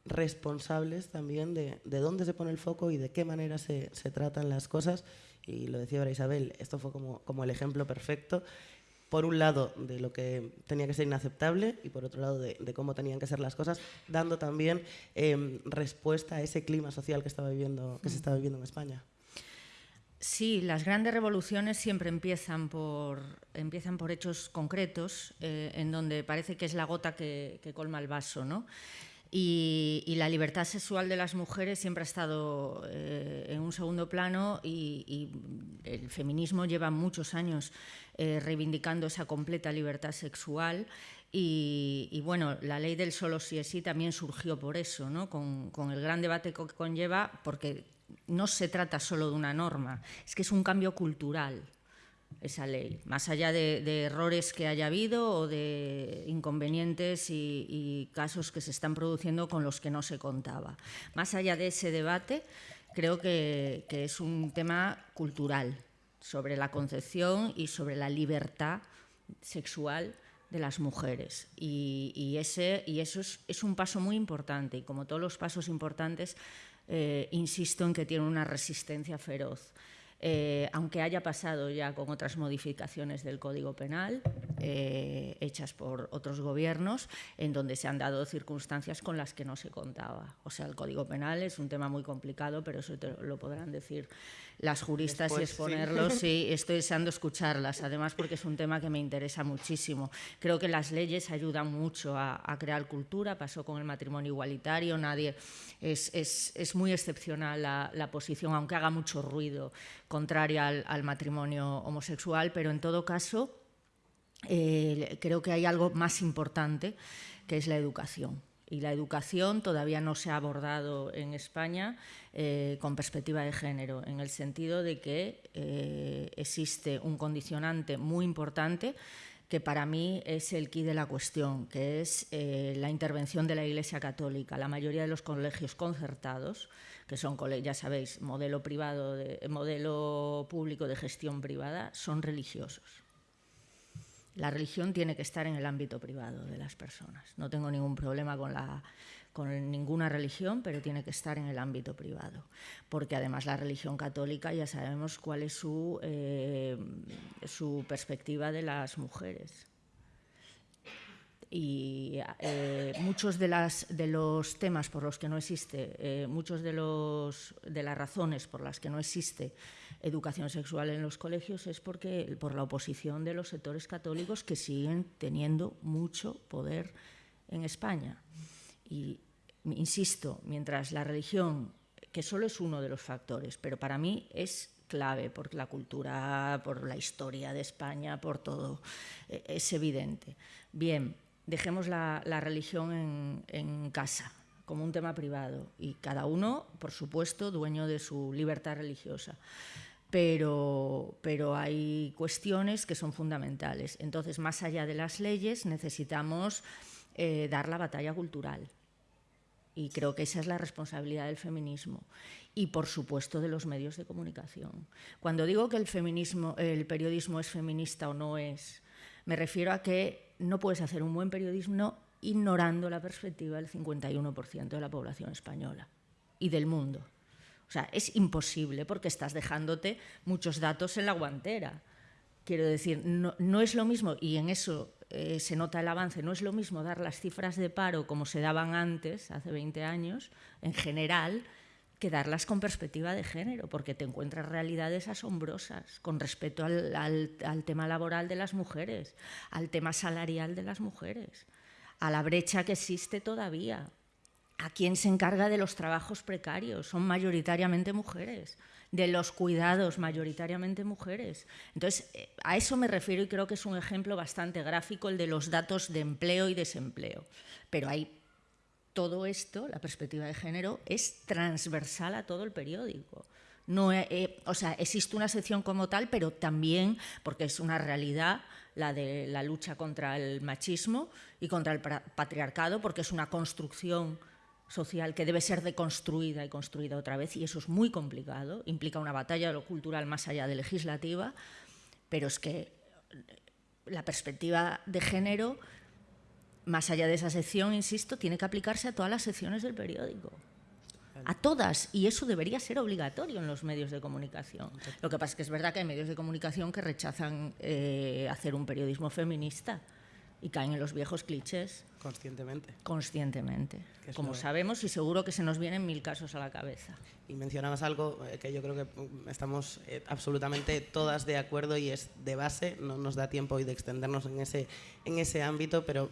Speaker 1: responsables también de, de, dónde se pone el foco y de qué manera se, se tratan las cosas. Y lo decía ahora Isabel, esto fue como, como el ejemplo perfecto por un lado de lo que tenía que ser inaceptable y por otro lado de, cómo tenían que ser las cosas, dando también em, respuesta a ese clima social que, estaba viviendo, que se estaba viviendo en España.
Speaker 2: Sí, las grandes revoluciones siempre empiezan por, empiezan por hechos concretos, eh, en donde parece que es la gota que, colma el vaso. ¿no? Y, la libertad sexual de las mujeres siempre ha estado eh, en un segundo plano y, y, el feminismo lleva muchos años eh, reivindicando esa completa libertad sexual. Y, bueno, la ley del solo sí es sí también surgió por eso, ¿no? con, el gran debate que conlleva, porque no se trata solo de una norma, es que es un cambio cultural esa ley, más allá de, errores que haya habido o de inconvenientes y, casos que se están produciendo con los que no se contaba. Más allá de ese debate, creo que es un tema cultural sobre la concepción y sobre la libertad sexual de las mujeres. Y, ese, y eso es, un paso muy importante. Y como todos los pasos importantes, eh, insisto en que tiene una resistencia feroz. Eh, aunque haya pasado ya con otras modificaciones del Código Penal, eh, hechas por otros gobiernos en donde se han dado circunstancias con las que no se contaba. O sea, el Código Penal es un tema muy complicado, pero eso te lo podrán decir las juristas y exponerlo. *laughs* Sí. estoy deseando escucharlas, además porque es un tema que me interesa muchísimo. Creo que las leyes ayudan mucho a, crear cultura, pasó con el matrimonio igualitario, nadie es, es, muy excepcional la, posición, aunque haga mucho ruido, contraria al, matrimonio homosexual, pero en todo caso eh, creo que hay algo más importante, que es la educación y la educación todavía no se ha abordado en España eh, con perspectiva de género, en el sentido de que eh, existe un condicionante muy importante que para mí es el quid de la cuestión, que es eh, la intervención de la Iglesia Católica. La mayoría de los colegios concertados, que son, ya sabéis, modelo, privado modelo público de gestión privada, son religiosos la religión tiene que estar en el ámbito privado de las personas. No tengo ningún problema con, ninguna religión, pero tiene que estar en el ámbito privado. Porque además la religión católica ya sabemos cuál es su, eh, su perspectiva de las mujeres y eh, muchos de, las, de, los temas por los que no existe, eh, muchos de, los, de las razones por las que no existe educación sexual en los colegios es porque, por la oposición de los sectores católicos que siguen teniendo mucho poder en España. Y insisto, mientras la religión, que solo es uno de los factores, pero para mí es clave por la cultura, por la historia de España, por todo, e, es evidente. Bien, dejemos la, religión en, casa como un tema privado y cada uno, por supuesto, dueño de su libertad religiosa. Pero, pero hay cuestiones que son fundamentales. Entonces, más allá de las leyes, necesitamos eh, dar la batalla cultural. Y creo que esa es la responsabilidad del feminismo y, por supuesto, de los medios de comunicación. Cuando digo que el, feminismo, el periodismo es feminista o no es, me refiero a que no puedes hacer un buen periodismo ignorando la perspectiva del 51% de la población española y del mundo. O sea, es imposible porque estás dejándote muchos datos en la guantera. Quiero decir, no, es lo mismo, y en eso eh, se nota el avance, no es lo mismo dar las cifras de paro como se daban antes, hace 20 años, en general, que darlas con perspectiva de género, porque te encuentras realidades asombrosas con respecto al, tema laboral de las mujeres, al tema salarial de las mujeres, a la brecha que existe todavía, a quién se encarga de los trabajos precarios, son mayoritariamente mujeres, de los cuidados, mayoritariamente mujeres. Entonces, eh, a eso me refiero y creo que es un ejemplo bastante gráfico el de los datos de empleo y desempleo. Pero hay todo esto, la perspectiva de género, es transversal a todo el periódico. No, o sea, existe una sección como tal, pero también, porque es una realidad, la de la lucha contra el machismo y contra el patriarcado, porque es una construcción social que debe ser deconstruida y construida otra vez, y eso es muy complicado, implica una batalla de lo cultural más allá de legislativa, pero es que la perspectiva de género más allá de esa sección, insisto, tiene que aplicarse a todas las secciones del periódico. A todas, y eso debería ser obligatorio en los medios de comunicación. Lo que pasa es que es verdad que hay medios de comunicación que rechazan eh, hacer un periodismo feminista y caen en los viejos clichés.
Speaker 1: Conscientemente.
Speaker 2: Conscientemente. Como sabemos, y seguro que se nos vienen mil casos a la cabeza.
Speaker 1: Y mencionabas algo eh, que yo creo que mm, estamos eh, absolutamente todas de acuerdo y es de base, no nos da tiempo hoy de extendernos en ese, en ese ámbito, pero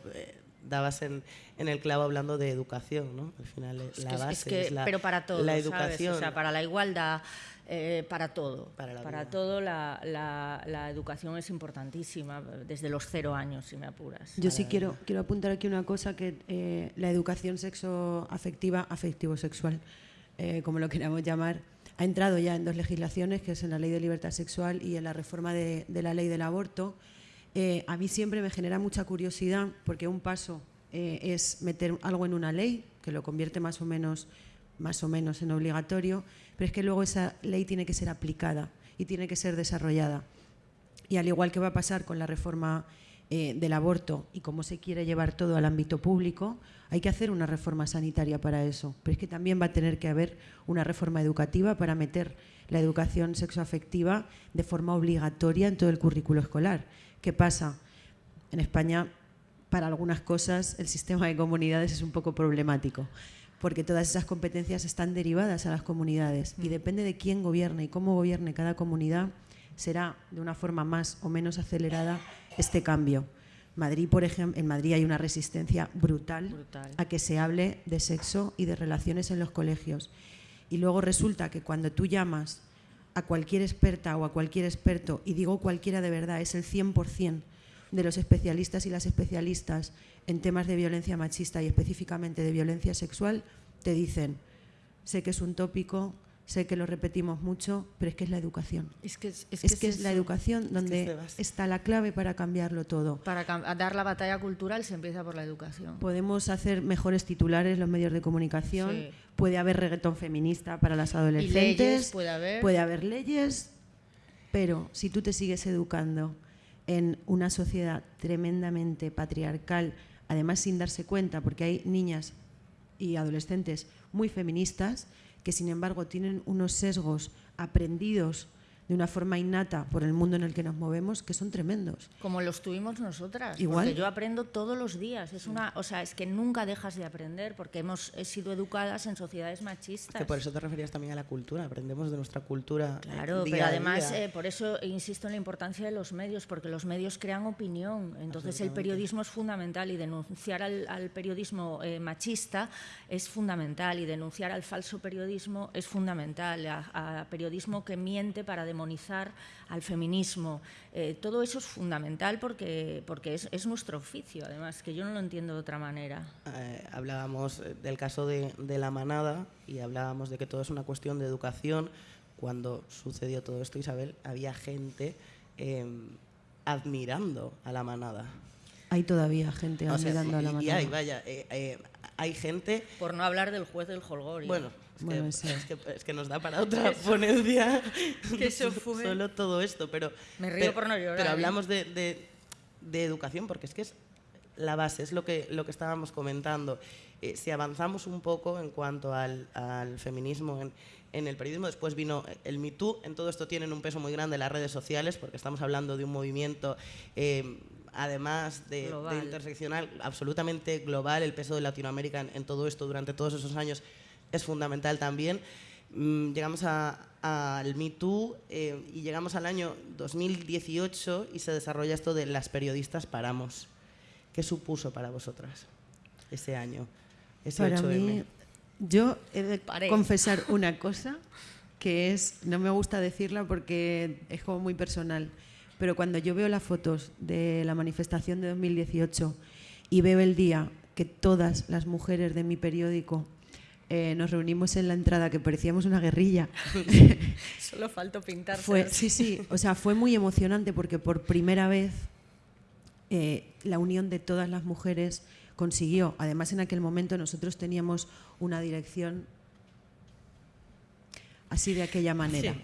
Speaker 1: dabas en, en, el clavo hablando de educación, ¿no? Al final es la base es, la,
Speaker 2: pero para todo, la educación, O sea, para la igualdad, eh, para todo, para, para todo la, la, la, educación es importantísima desde los cero años, si me apuras.
Speaker 3: Yo sí quiero quiero apuntar aquí una cosa que eh, la educación sexo afectiva, afectivo sexual, eh, como lo queramos llamar, ha entrado ya en dos legislaciones, que es en la ley de libertad sexual y en la reforma de, de la ley del aborto. Eh, a mí siempre me genera mucha curiosidad porque un paso eh, es meter algo en una ley que lo convierte más o menos más o menos en obligatorio, pero es que luego esa ley tiene que ser aplicada y tiene que ser desarrollada. Y al igual que va a pasar con la reforma eh, del aborto y cómo se quiere llevar todo al ámbito público, hay que hacer una reforma sanitaria para eso. Pero es que también va a tener que haber una reforma educativa para meter la educación sexoafectiva de forma obligatoria en todo el currículo escolar. ¿Qué pasa? en España, para algunas cosas, el sistema de comunidades es un poco problemático, porque todas esas competencias están derivadas a las comunidades y mm. depende de quién gobierne y cómo gobierne cada comunidad, será de una forma más o menos acelerada este cambio. Madrid, por ejemplo, en Madrid hay una resistencia brutal, a que se hable de sexo y de relaciones en los colegios. Y luego resulta que cuando tú llamas a cualquier experta o a cualquier experto, y digo cualquiera de verdad, es el 100% de los especialistas y las especialistas en temas de violencia machista y específicamente de violencia sexual, te dicen, sé que es un tópico, sé que lo repetimos mucho, pero es que es la educación. Es que es, que es, la educación donde está la clave para cambiarlo todo.
Speaker 2: Para dar la batalla cultural se empieza por la educación.
Speaker 3: Podemos hacer mejores titulares los medios de comunicación, puede haber reggaetón feminista para las adolescentes,
Speaker 2: puede haber.
Speaker 3: puede haber leyes, pero si tú te sigues educando en una sociedad tremendamente patriarcal, además sin darse cuenta, porque hay niñas y adolescentes muy feministas, que sin embargo tienen unos sesgos aprendidos de una forma innata por el mundo en el que nos movemos que son tremendos.
Speaker 2: Como los tuvimos nosotras.
Speaker 3: Igual.
Speaker 2: Porque yo aprendo todos los días. Es una, o sea, es que nunca dejas de aprender porque hemos sido educadas en sociedades machistas.
Speaker 1: Que por eso te referías también a la cultura. Aprendemos de nuestra cultura.
Speaker 2: Claro, pero además eh, por eso insisto en la importancia de los medios porque los medios crean opinión. Entonces el periodismo es fundamental y denunciar al, periodismo eh, machista es fundamental y denunciar al falso periodismo es fundamental. A, a periodismo que miente para demostrar demonizar al feminismo. Eh, todo eso es fundamental porque, porque es, nuestro oficio, además, que yo no lo entiendo de otra manera.
Speaker 1: Eh, hablábamos del caso de, la manada y hablábamos de que todo es una cuestión de educación. Cuando sucedió todo esto, Isabel, había gente em, admirando a la manada.
Speaker 3: Hay todavía gente admirando a la manada. Y
Speaker 1: hay, vaya, eh, hay gente...
Speaker 2: Por no hablar del juez del Holgorio.
Speaker 1: Bueno, es, que, es, que, nos da para otra *laughs* ponencia
Speaker 2: que eso *laughs* fue.
Speaker 1: solo todo esto, pero...
Speaker 2: Me río por no llorar.
Speaker 1: Pero ¿eh? hablamos de, de, educación porque es que es la base, es lo que, lo que estábamos comentando. Eh, si avanzamos un poco en cuanto al, al feminismo en, en, el periodismo, después vino el Me Too, en todo esto tienen un peso muy grande las redes sociales porque estamos hablando de un movimiento... Eh, además de, interseccional, absolutamente global, el peso de Latinoamérica en, todo esto durante todos esos años es fundamental también. Mm, llegamos al Me Too eh, y llegamos al año 2018 y se desarrolla esto de las periodistas paramos. ¿Qué supuso para vosotras ese año? Ese
Speaker 3: para mí, yo he de confesar una cosa que es, no me gusta decirla porque es como muy personal, pero cuando yo veo las fotos de la manifestación de 2018 y veo el día que todas las mujeres de mi periódico eh, nos reunimos en la entrada que parecíamos una guerrilla. *laughs*
Speaker 2: Solo faltó pintarse.
Speaker 3: Fue, sí, sí, o sea, fue muy emocionante porque por primera vez eh, la unión de todas las mujeres consiguió. Además, en aquel momento nosotros teníamos una dirección así de aquella manera.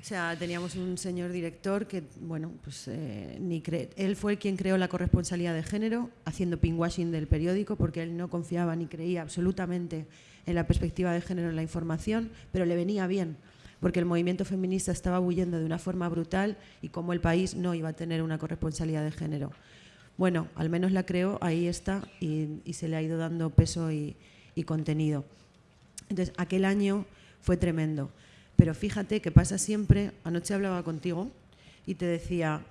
Speaker 3: O sea, teníamos un señor director que, bueno, pues eh, ni él fue quien creó la corresponsalía de género, haciendo pinkwashing del periódico, porque él no confiaba ni creía absolutamente en la perspectiva de género en la información, pero le venía bien, porque el movimiento feminista estaba huyendo de una forma brutal y como el país no iba a tener una corresponsalía de género. Bueno, al menos la creó, ahí está, y, se le ha ido dando peso y contenido. Entonces, aquel año fue tremendo. Pero fíjate que pasa siempre, anoche hablaba contigo y te decía,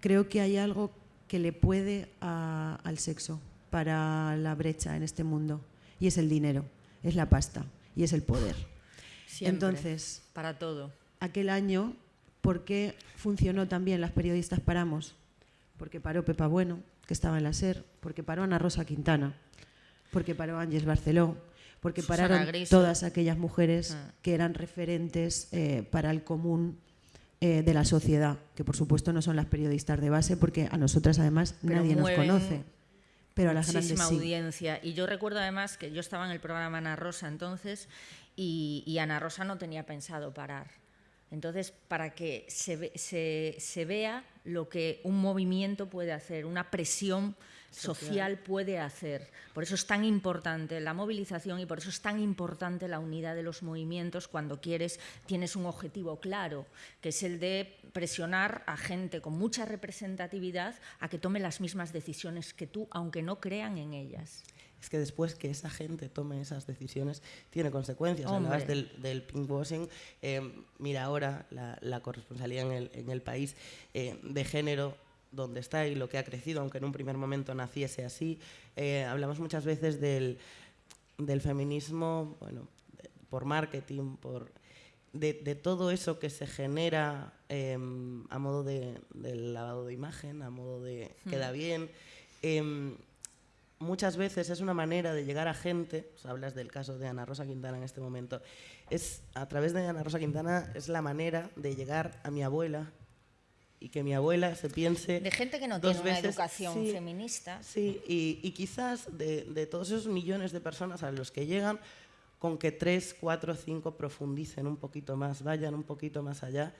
Speaker 3: creo que hay algo que le puede al sexo para la brecha en este mundo y es el dinero es la pasta y es el poder. Entonces,
Speaker 2: para todo.
Speaker 3: Aquel año, ¿por qué funcionó también Las Periodistas Paramos? Porque paró Pepa Bueno, que estaba en la SER, porque paró Ana Rosa Quintana, porque paró Ángeles Barceló, porque pararon todas aquellas mujeres ah. que eran referentes eh, para el común eh, de la sociedad, que por supuesto no son las periodistas de base, porque a nosotras además nadie nos conoce pero a las
Speaker 2: muchísima audiencia. Y yo recuerdo además que yo estaba en el programa Ana Rosa entonces y, Ana Rosa no tenía pensado parar. Entonces, para que se, se, se vea lo que un movimiento puede hacer, una presión social puede hacer. Por eso es tan importante la movilización y por eso es tan importante la unidad de los movimientos cuando quieres, tienes un objetivo claro, que es el de presionar a gente con mucha representatividad a que tome las mismas decisiones que tú, aunque no crean en ellas
Speaker 1: es que después que esa gente tome esas decisiones tiene consecuencias. Hablabas del, del pinkwashing. Eh, mira ahora la, corresponsalía en el, país eh, de género donde está y lo que ha crecido, aunque en un primer momento naciese así. Eh, hablamos muchas veces del, feminismo, bueno, por marketing, por de, todo eso que se genera em, a modo de, lavado de imagen, a modo de queda hmm. bien. Em, muchas veces es una manera de llegar a gente, hablas del caso de Ana Rosa Quintana en este momento, es a través de Ana Rosa Quintana es la manera de llegar a mi abuela y que mi abuela se piense
Speaker 2: de gente que no tiene una educación feminista.
Speaker 1: sí y, quizás de, de, todos esos millones de personas a los que llegan con que tres cuatro cinco profundicen un poquito más vayan un poquito más allá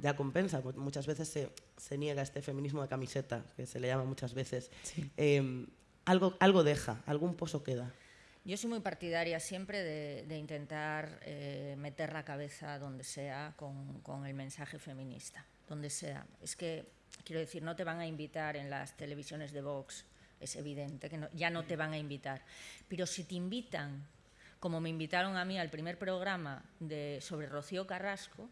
Speaker 1: ya compensa. Muchas veces se, se niega este feminismo de camiseta que se le llama muchas veces. Em, algo, algo deja, algún pozo queda.
Speaker 2: Yo soy muy partidaria siempre de, intentar eh, meter la cabeza donde sea con, el mensaje feminista, donde sea. Es que, quiero decir, no te van a invitar en las televisiones de Vox, es evidente que ya no te van a invitar. Pero si te invitan, como me invitaron a mí al primer programa de, sobre Rocío Carrasco,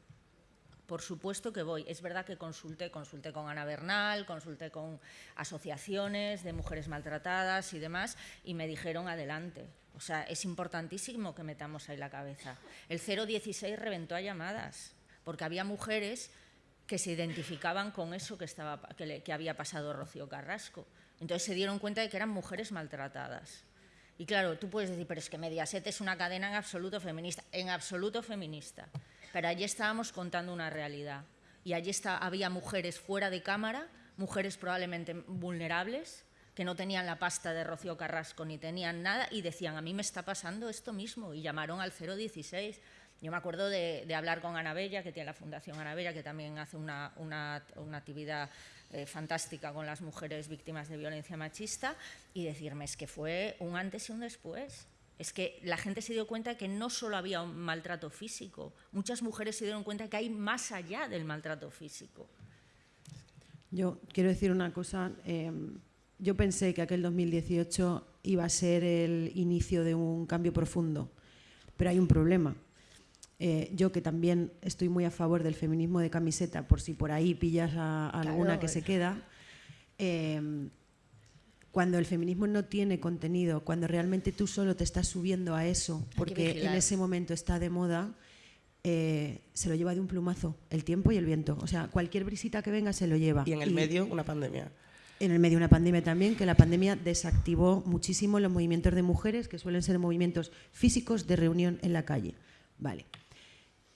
Speaker 2: por supuesto que voy. Es verdad que consulté, consulté con Ana Bernal, consulté con asociaciones de mujeres maltratadas y demás, y me dijeron adelante. O sea, es importantísimo que metamos ahí la cabeza. El 016 reventó a llamadas, porque había mujeres que se identificaban con eso que, estaba, que, que había pasado Rocío Carrasco. Entonces se dieron cuenta de que eran mujeres maltratadas. Y claro, tú puedes decir, pero es que Mediaset es una cadena en absoluto feminista. En absoluto feminista pero allí estábamos contando una realidad. Y allí está, había mujeres fuera de cámara, mujeres probablemente vulnerables, que no tenían la pasta de Rocío Carrasco ni tenían nada y decían, a mí me está pasando esto mismo. Y llamaron al 016. Yo me acuerdo de, hablar con Ana Bella, que tiene la Fundación Ana Bella, que también hace una, actividad eh, fantástica con las mujeres víctimas de violencia machista, y decirme, es que fue un antes y un después es que la gente se dio cuenta que no solo había un maltrato físico, muchas mujeres se dieron cuenta que hay más allá del maltrato físico.
Speaker 3: Yo quiero decir una cosa, em, yo pensé que aquel 2018 iba a ser el inicio de un cambio profundo, pero hay un problema. Eh, yo que también estoy muy a favor del feminismo de camiseta, por si por ahí pillas a, alguna que se queda, em, cuando el feminismo no tiene contenido, cuando realmente tú solo te estás subiendo a eso, porque en ese momento está de moda, eh, se lo lleva de un plumazo, el tiempo y el viento. O sea, cualquier brisita que venga se lo lleva.
Speaker 1: Y en el medio una pandemia.
Speaker 3: En el medio una pandemia también, que la pandemia desactivó muchísimo los movimientos de mujeres, que suelen ser movimientos físicos de reunión en la calle. Vale.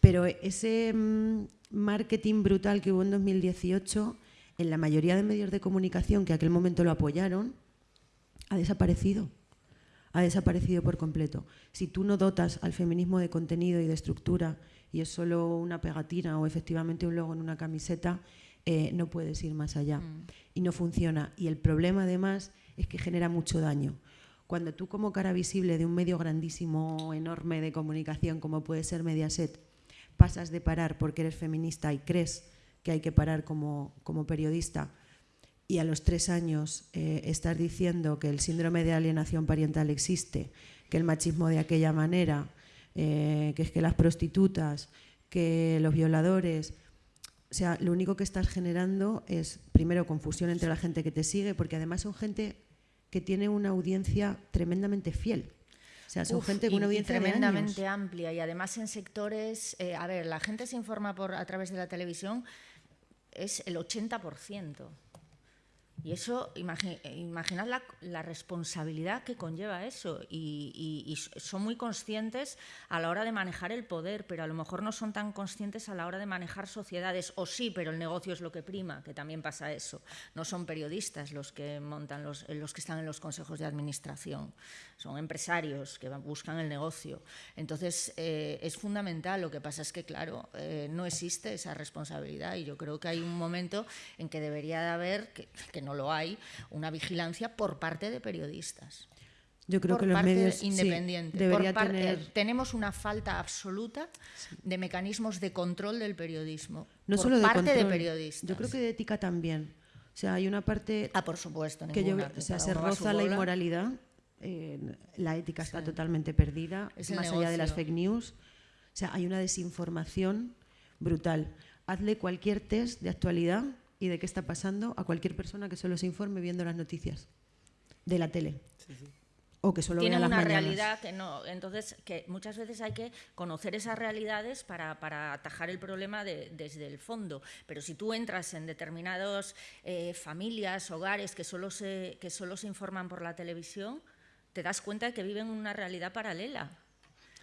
Speaker 3: Pero ese mm, marketing brutal que hubo en 2018, en la mayoría de medios de comunicación que aquel momento lo apoyaron, ha desaparecido. Ha desaparecido por completo. Si tú no dotas al feminismo de contenido y de estructura y es solo una pegatina o efectivamente un logo en una camiseta, eh, no puedes ir más allá. Mm. Y no funciona. Y el problema además es que genera mucho daño. Cuando tú como cara visible de un medio grandísimo, enorme de comunicación como puede ser Mediaset, pasas de parar porque eres feminista y crees que hay que parar como, como periodista y a los tres años eh, estar diciendo que el síndrome de alienación parental existe, que el machismo de aquella manera, eh, que es que las prostitutas, que los violadores, o sea, lo único que estás generando es, primero, confusión entre la gente que te sigue, porque además son gente que tiene una audiencia tremendamente fiel. O sea, son gente con una audiencia
Speaker 2: tremendamente amplia y además en sectores, eh, a ver, la gente se informa por a través de la televisión es el 80%. Y eso, imaginad la, responsabilidad que conlleva eso. Y, son muy conscientes a la hora de manejar el poder, pero a lo mejor no son tan conscientes a la hora de manejar sociedades. O sí, pero el negocio es lo que prima, que también pasa eso. No son periodistas los que montan los, los que están en los consejos de administración. Son empresarios que buscan el negocio. Entonces, eh, es fundamental. Lo que pasa es que, claro, eh, no existe esa responsabilidad. Y yo creo que hay un momento en que debería de haber, que, no lo hay, una vigilancia por parte de periodistas.
Speaker 3: Yo creo que los medios
Speaker 2: independientes. Tenemos una falta absoluta de mecanismos de control del periodismo.
Speaker 3: No solo de parte de periodistas. Yo creo que de ética también. O sea, hay una parte.
Speaker 2: Ah, por supuesto.
Speaker 3: Que o sea, se roza la inmoralidad. la ética está totalmente perdida, más allá de las fake news. O sea, hay una desinformación brutal. Hazle cualquier test de actualidad y de qué está pasando a cualquier persona que solo se informe viendo las noticias de la tele. O que solo
Speaker 2: Tienen
Speaker 3: vea las
Speaker 2: una realidad que no. Entonces, que muchas veces hay que conocer esas realidades para, para atajar el problema desde el fondo. Pero si tú entras en determinadas eh, familias, hogares que solo, se, que solo se informan por la televisión, te das cuenta de que viven una realidad paralela.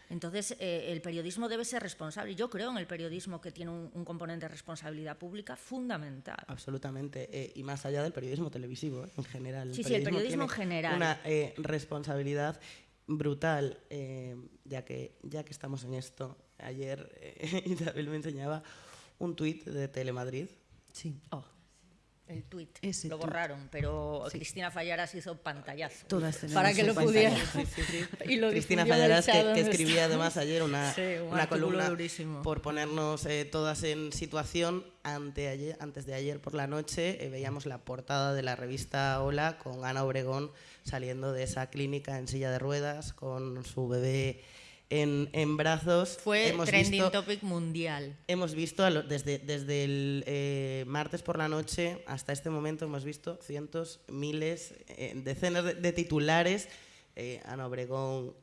Speaker 2: Entonces, eh, el periodismo debe ser responsable. Yo creo en el periodismo que tiene un, componente de responsabilidad pública fundamental.
Speaker 1: Absolutamente. Eh, y más allá del periodismo televisivo, ¿eh? en general.
Speaker 2: Sí, sí, el periodismo en general.
Speaker 1: Una responsabilidad brutal, ya, que, ya que estamos en esto. Ayer *laughs* Isabel me enseñaba un tuit de Telemadrid.
Speaker 3: Sí.
Speaker 2: Oh el tuit. lo borraron, pero Cristina Fallaras hizo pantallazo
Speaker 3: para
Speaker 2: que lo pudiera. *laughs*
Speaker 1: y Cristina Fallaras que, escribía además ayer una, una columna por ponernos eh, todas en situación. Ante antes de ayer por la noche eh, veíamos la portada de la revista Hola con Ana Obregón saliendo de esa clínica en silla de ruedas con su bebé en, brazos.
Speaker 2: Fue trending topic mundial.
Speaker 1: Hemos visto desde, desde el eh, martes por la noche hasta este momento, hemos visto cientos, miles, eh, decenas de, titulares. Eh, Ana Obregón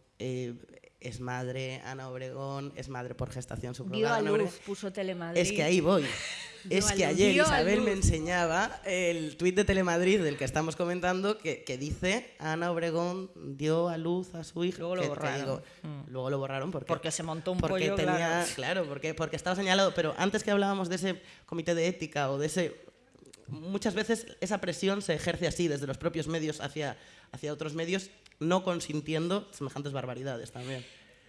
Speaker 1: es madre, Ana Obregón es madre por gestación
Speaker 2: subrogada. Dio a luz, puso Telemadrid.
Speaker 1: Es que ahí voy. *laughs* es que ayer Isabel me enseñaba el tuit de Telemadrid del que estamos comentando que, que, dice Ana Obregón dio a luz a su hija.
Speaker 2: Luego lo borraron.
Speaker 1: Mm. Luego lo borraron porque,
Speaker 2: porque se montó un
Speaker 1: porque
Speaker 2: pollo,
Speaker 1: tenía, claro. porque, porque estaba señalado. Pero antes que hablábamos de ese comité de ética o de ese... Muchas veces esa presión se ejerce así desde los propios medios hacia, hacia otros medios no consintiendo semejantes barbaridades también.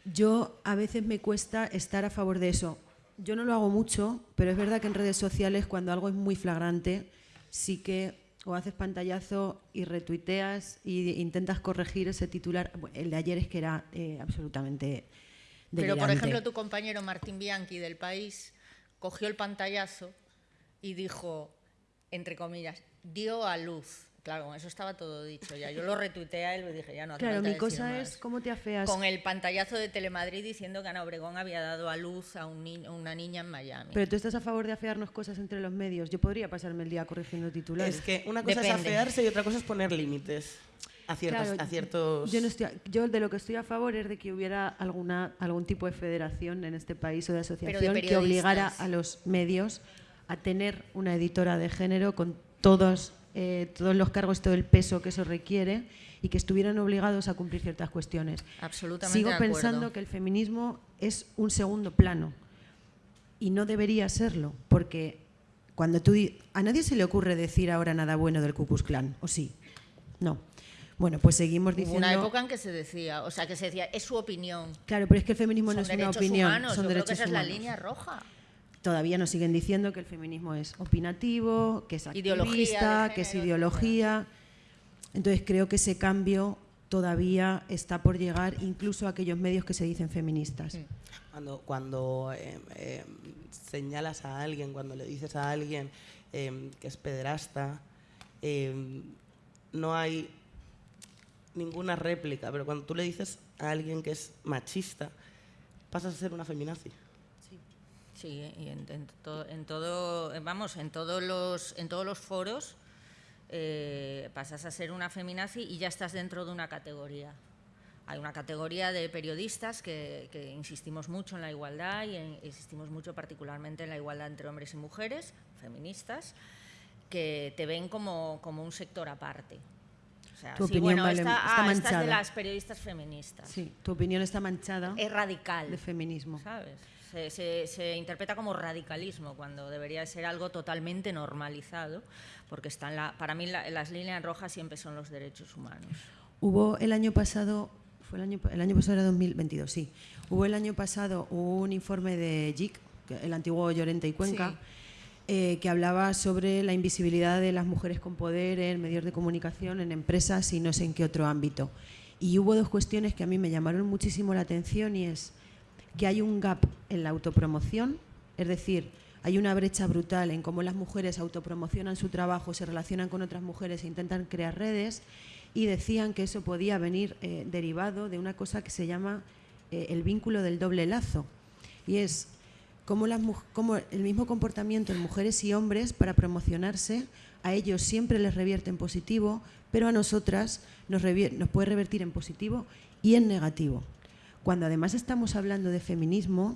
Speaker 3: Yo a veces me cuesta estar a favor de eso. Yo no lo hago mucho, pero es verdad que en redes sociales cuando algo es muy flagrante, sí que o haces pantallazo y retuiteas e intentas corregir ese titular. El de ayer es que era eh, absolutamente delirante.
Speaker 2: Pero, por ejemplo, tu compañero Martín Bianchi del País cogió el pantallazo y dijo, entre comillas, dio a luz Claro, eso estaba todo dicho ya. Yo lo retuiteé a él y dije, ya no hace
Speaker 3: Claro, mi cosa es cómo te afeas.
Speaker 2: Con el pantallazo de Telemadrid diciendo que Ana Obregón había dado a luz a un una niña en Miami.
Speaker 3: Pero tú estás a favor de afearnos cosas entre los medios. Yo podría pasarme el día corrigiendo titulares.
Speaker 1: Es que una cosa es afearse y otra cosa es poner límites. A ciertos, a ciertos...
Speaker 3: Yo, no estoy, yo de lo que estoy a favor es de que hubiera alguna, algún tipo de federación en este país o de asociación que obligara a los medios a tener una editora de género con todos eh, todos los cargos, todo el peso que eso requiere y que estuvieran obligados a cumplir ciertas cuestiones.
Speaker 2: Absolutamente.
Speaker 3: Sigo pensando que el feminismo es un segundo plano y no debería serlo, porque cuando tú a nadie se le ocurre decir ahora nada bueno del Ku Klux Klan, ¿o sí? No. Bueno, pues seguimos diciendo.
Speaker 2: Hubo una época en que se decía, o sea, que se decía, es su opinión.
Speaker 3: Claro, pero es que el feminismo no es una opinión,
Speaker 2: humanos.
Speaker 3: son
Speaker 2: Yo
Speaker 3: derechos
Speaker 2: creo que esa
Speaker 3: humanos.
Speaker 2: es la línea roja
Speaker 3: todavía nos siguen diciendo que el feminismo es opinativo, que es activista, que es ideología. Entonces creo que ese cambio todavía está por llegar incluso a aquellos medios que se dicen feministas.
Speaker 1: Cuando, cuando eh, eh, señalas a alguien, cuando le dices a alguien eh, que es pederasta, no hay ninguna réplica, pero cuando tú le dices a alguien que es machista, pasas a ser una feminazi.
Speaker 2: Sí, y en, todo, vamos, en todos los, en todos los foros eh, pasas a ser una feminazi y ya estás dentro de una categoría. Hay una categoría de periodistas que, insistimos mucho en la igualdad y insistimos mucho particularmente en la igualdad entre hombres y mujeres, feministas, que te ven como, como un sector aparte. O sea,
Speaker 3: Tu
Speaker 2: sí,
Speaker 3: opinión
Speaker 2: bueno,
Speaker 3: vale-
Speaker 2: esta,
Speaker 3: está
Speaker 2: ah, esta es de
Speaker 3: manchada.
Speaker 2: las periodistas feministas.
Speaker 3: Sí, tu opinión está manchada
Speaker 2: Es radical.
Speaker 3: de feminismo.
Speaker 2: ¿sabes? Se, se- se interpreta como radicalismo cuando debería de ser algo totalmente normalizado, porque están la, para mí la- las líneas rojas siempre son los derechos humanos.
Speaker 3: Hubo el año pasado, fue el año, el año pasado era 2022, sí. Hubo el año pasado un informe de JIC, el antiguo Llorente y Cuenca,
Speaker 2: Sí.
Speaker 3: eh, que hablaba sobre la invisibilidad de las mujeres con poder en medios de comunicación, en empresas y no sé en qué otro ámbito. Y hubo dos cuestiones que a mí me llamaron muchísimo la atención y es que hay un gap en la autopromoción, es decir, hay una brecha brutal en cómo las mujeres autopromocionan su trabajo, se relacionan con otras mujeres e intentan crear redes y decían que eso podía venir eh, derivado de una cosa que se llama eh, el vínculo del doble lazo y es cómo, las, el mismo comportamiento en mujeres y hombres para promocionarse a ellos siempre les revierte en positivo, pero a nosotras nos puede revertir en positivo y en negativo. Cuando además estamos hablando de feminismo,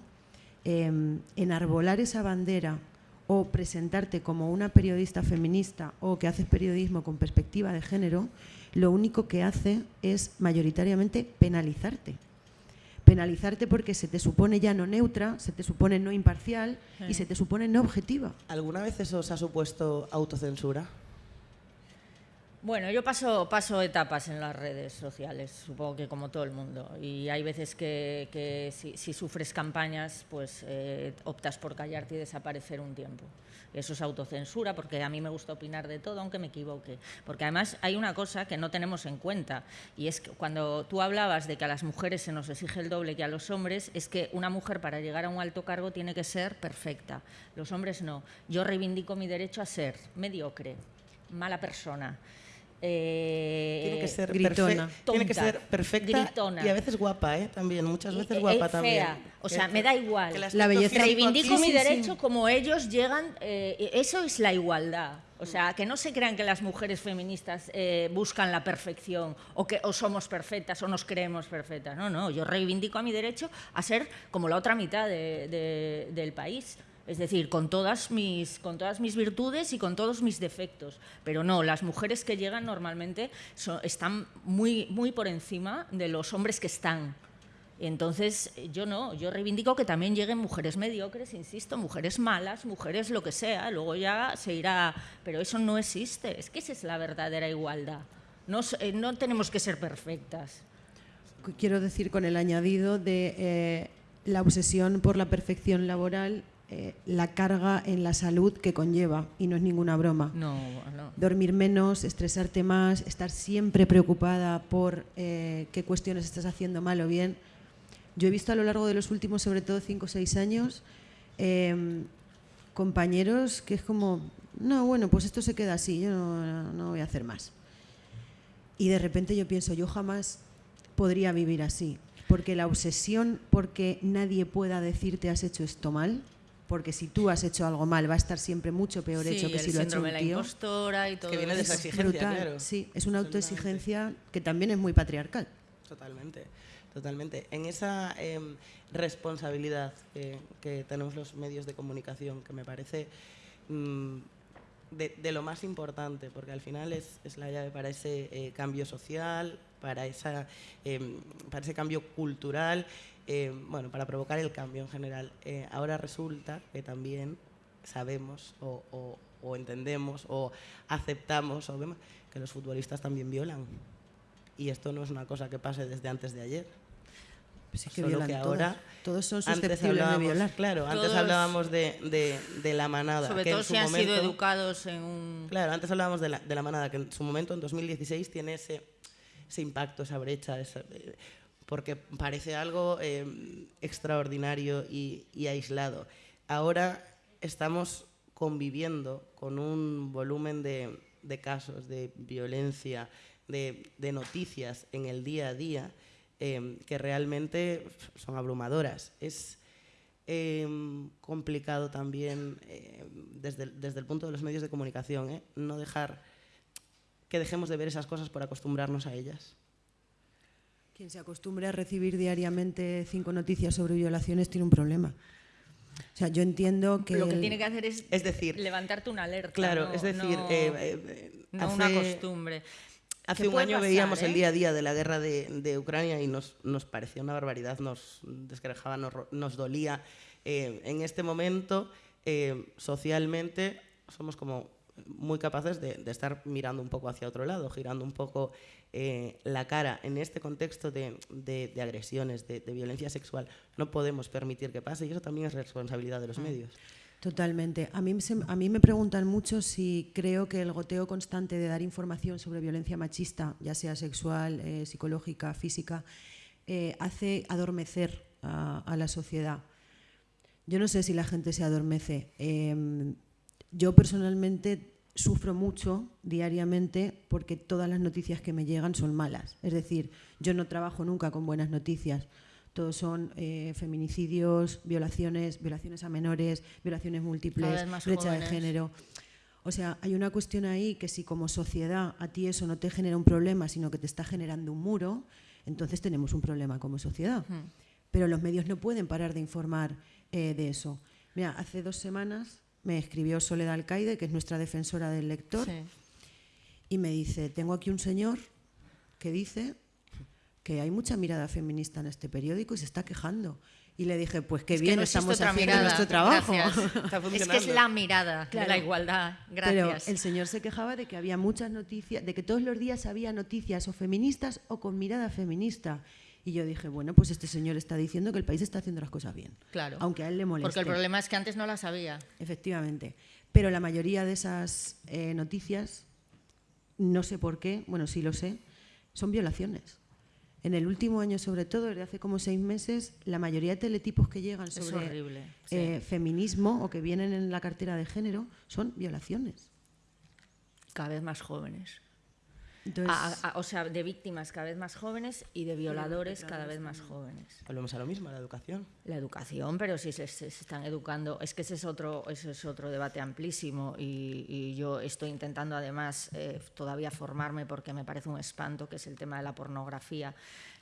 Speaker 3: eh, enarbolar esa bandera o presentarte como una periodista feminista o que haces periodismo con perspectiva de género, lo único que hace es mayoritariamente penalizarte. Penalizarte porque se te supone ya no neutra, se te supone no imparcial y se te supone no objetiva.
Speaker 1: ¿Alguna vez eso os ha supuesto autocensura?
Speaker 2: Bueno, yo paso, paso etapas en las redes sociales, supongo que como todo el mundo. Y hay veces que, si sufres campañas, pues eh, optas por callarte y desaparecer un tiempo. Eso es autocensura, porque a mí me gusta opinar de todo, aunque me equivoque. Porque además hay una cosa que no tenemos en cuenta, y es que cuando tú hablabas de que a las mujeres se nos exige el doble que a los hombres, es que una mujer para llegar a un alto cargo tiene que ser perfecta. Los hombres no. Yo reivindico mi derecho a ser mediocre, mala persona. Eh,
Speaker 1: Tiene que ser,
Speaker 3: gritona.
Speaker 1: tiene que ser perfecta
Speaker 2: gritona.
Speaker 1: y a veces guapa, ¿eh? También, muchas veces
Speaker 2: eh,
Speaker 1: guapa
Speaker 2: eh,
Speaker 1: también.
Speaker 2: fea. O sea, me da igual.
Speaker 3: La belleza-
Speaker 2: Reivindico mi
Speaker 3: sí.
Speaker 2: derecho como ellos llegan. eh, eso es la igualdad. O sea, que no se crean que las mujeres feministas eh, buscan la perfección o que o somos perfectas o nos creemos perfectas. No, no. Yo reivindico a mi derecho a ser como la otra mitad de- de- del país. Es decir, con todas, mis, con todas mis virtudes y con todos mis defectos. Pero no, las mujeres que llegan normalmente están muy, muy por encima de los hombres que están. Entonces, yo no, yo reivindico que también lleguen mujeres mediocres, insisto, mujeres malas, mujeres lo que sea, luego ya se irá, pero eso no existe, es que esa es la verdadera igualdad. No, eh, no tenemos que ser perfectas.
Speaker 3: Quiero decir con el añadido de eh, la obsesión por la perfección laboral, eh, la carga en la salud que conlleva, y no es ninguna broma.
Speaker 2: No, no.
Speaker 3: Dormir menos, estresarte más, estar siempre preocupada por eh, qué cuestiones estás haciendo mal o bien. Yo he visto a lo largo de los últimos, sobre todo 5 o 6 años, eh, compañeros que es como, no, bueno, pues esto se queda así, yo no, no voy a hacer más. Y de repente yo pienso, yo jamás podría vivir así, porque la obsesión porque nadie pueda decirte has hecho esto mal, porque si tú has hecho algo mal va a estar siempre mucho peor
Speaker 2: Sí,
Speaker 3: hecho que si lo ha hecho
Speaker 2: síndrome
Speaker 3: un
Speaker 2: de la
Speaker 3: tío.
Speaker 2: impostora y todo
Speaker 1: viene de esa
Speaker 3: Es
Speaker 1: exigencia,
Speaker 3: brutal,
Speaker 1: claro.
Speaker 3: sí, es una autoexigencia que también es muy patriarcal.
Speaker 1: Totalmente, totalmente. En esa em, responsabilidad que, que tenemos los medios de comunicación, que me parece mm, de, de lo más importante, porque al final es, es la llave para ese eh, cambio social, para, esa, em, para ese cambio cultural, em, bueno, para provocar el cambio en general. Eh, ahora resulta que también sabemos o, o- o entendemos o aceptamos o vemos que los futbolistas también violan. Y esto no es una cosa que pase desde antes de ayer.
Speaker 3: Pues es que
Speaker 1: Solo que
Speaker 3: todos.
Speaker 1: ahora
Speaker 3: Todos son
Speaker 1: Antes
Speaker 3: susceptibles de
Speaker 1: hablábamos,
Speaker 3: violar.
Speaker 1: claro, antes
Speaker 2: Todos-
Speaker 1: hablábamos de, de- de la manada.
Speaker 2: Sobre
Speaker 1: que en
Speaker 2: todo
Speaker 1: su
Speaker 2: si han sido
Speaker 1: momento-
Speaker 2: educados en un...
Speaker 1: Claro, antes hablábamos de la, de la manada, que en su momento, en 2016, tiene ese, ese impacto, esa brecha, esa- eh, porque parece algo eh, extraordinario y, y aislado. Ahora estamos conviviendo con un volumen de, de casos de violencia, de, de noticias en el día a día, eh, que realmente son abrumadoras. Es, eh, complicado también eh, desde, desde el punto de los medios de comunicación, ¿eh? no dejar que dejemos de ver esas cosas por acostumbrarnos a ellas.
Speaker 3: Quien se acostumbre a recibir diariamente cinco noticias sobre violaciones tiene un problema. O sea, yo entiendo que...
Speaker 2: Lo que tiene que hacer es,
Speaker 1: Es decir,
Speaker 2: levantarte una alerta.
Speaker 1: Claro,
Speaker 2: no-
Speaker 1: es decir,
Speaker 2: no-
Speaker 1: eh, eh,
Speaker 2: no una
Speaker 1: hace-
Speaker 2: costumbre.
Speaker 1: Hace un año
Speaker 2: pasar,
Speaker 1: veíamos
Speaker 2: ¿eh?
Speaker 1: el día a día de la guerra de, de Ucrania y nos, nos parecía una barbaridad, nos descarejaba, nos, dolía. Eh, en este momento, eh, socialmente, somos como muy capaces de, de estar mirando un poco hacia otro lado, girando un poco eh, la cara. En este contexto de, de- de agresiones, de, violencia sexual, no podemos permitir que pase y eso también es responsabilidad de
Speaker 2: Mm.
Speaker 1: los medios.
Speaker 3: Totalmente. A mí, se- a mí me preguntan mucho si creo que el goteo constante de dar información sobre violencia machista, ya sea sexual, eh, psicológica, física, eh, hace adormecer a, a la sociedad. Yo no sé si la gente se adormece. Yo personalmente sufro mucho diariamente porque todas las noticias que me llegan son malas. Es decir, yo no trabajo nunca con buenas noticias. Todos son eh, feminicidios, violaciones, violaciones a menores, violaciones múltiples, brecha de género. O sea, hay una cuestión ahí que si como sociedad a ti eso no te genera un problema, sino que te está generando un muro, entonces tenemos un problema como sociedad. Pero los medios no pueden parar de informar eh, de eso. Mira, hace dos semanas me escribió Soledad Alcaide, que es nuestra defensora del lector,
Speaker 2: Sí.
Speaker 3: y me dice, tengo aquí un señor que dice que hay mucha mirada feminista en este periódico y se está quejando. Y le dije, pues qué
Speaker 2: Es que
Speaker 3: bien
Speaker 2: no
Speaker 3: estamos haciendo
Speaker 2: mirada.
Speaker 3: nuestro trabajo. *laughs*
Speaker 2: Es que es la mirada de la igualdad.
Speaker 3: Pero
Speaker 2: Gracias.
Speaker 3: el señor se quejaba de que había muchas noticias, de que todos los días había noticias o feministas o con mirada feminista. Y yo dije, bueno, pues este señor está diciendo que el país está haciendo las cosas bien.
Speaker 2: Claro.
Speaker 3: Aunque a él le moleste.
Speaker 2: Porque el problema es que antes no la sabía.
Speaker 3: Efectivamente. Pero la mayoría de esas eh, noticias, no sé por qué, bueno, sí lo sé, son violaciones. En el último año, sobre todo, desde hace como seis meses, la mayoría de teletipos que llegan sobre
Speaker 2: horrible. sí.
Speaker 3: eh, feminismo o que vienen en la cartera de género son violaciones.
Speaker 2: Cada vez más jóvenes.
Speaker 3: Entonces,
Speaker 2: A- a- o sea, de víctimas cada vez más jóvenes y de violadores cada vez más jóvenes.
Speaker 1: Volvemos a lo mismo, a la educación.
Speaker 2: La educación, pero si se, se- se están educando, es que ese es otro, ese es otro debate amplísimo y, y yo estoy intentando además eh, todavía formarme porque me parece un espanto, que es el tema de la pornografía.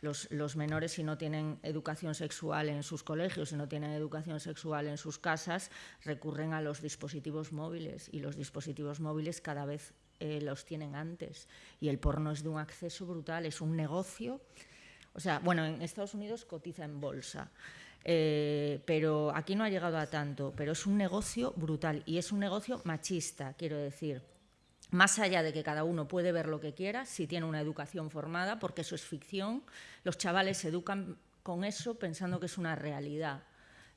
Speaker 2: Los, los menores si no tienen educación sexual en sus colegios, si no tienen educación sexual en sus casas, recurren a los dispositivos móviles y los dispositivos móviles cada vez eh, los tienen antes y el porno es de un acceso brutal, es un negocio. O sea, bueno, en Estados Unidos cotiza en bolsa, eh, pero aquí no ha llegado a tanto, pero es un negocio brutal y es un negocio machista, quiero decir. Más allá de que cada uno puede ver lo que quiera, si tiene una educación formada, porque eso es ficción, los chavales se educan con eso pensando que es una realidad.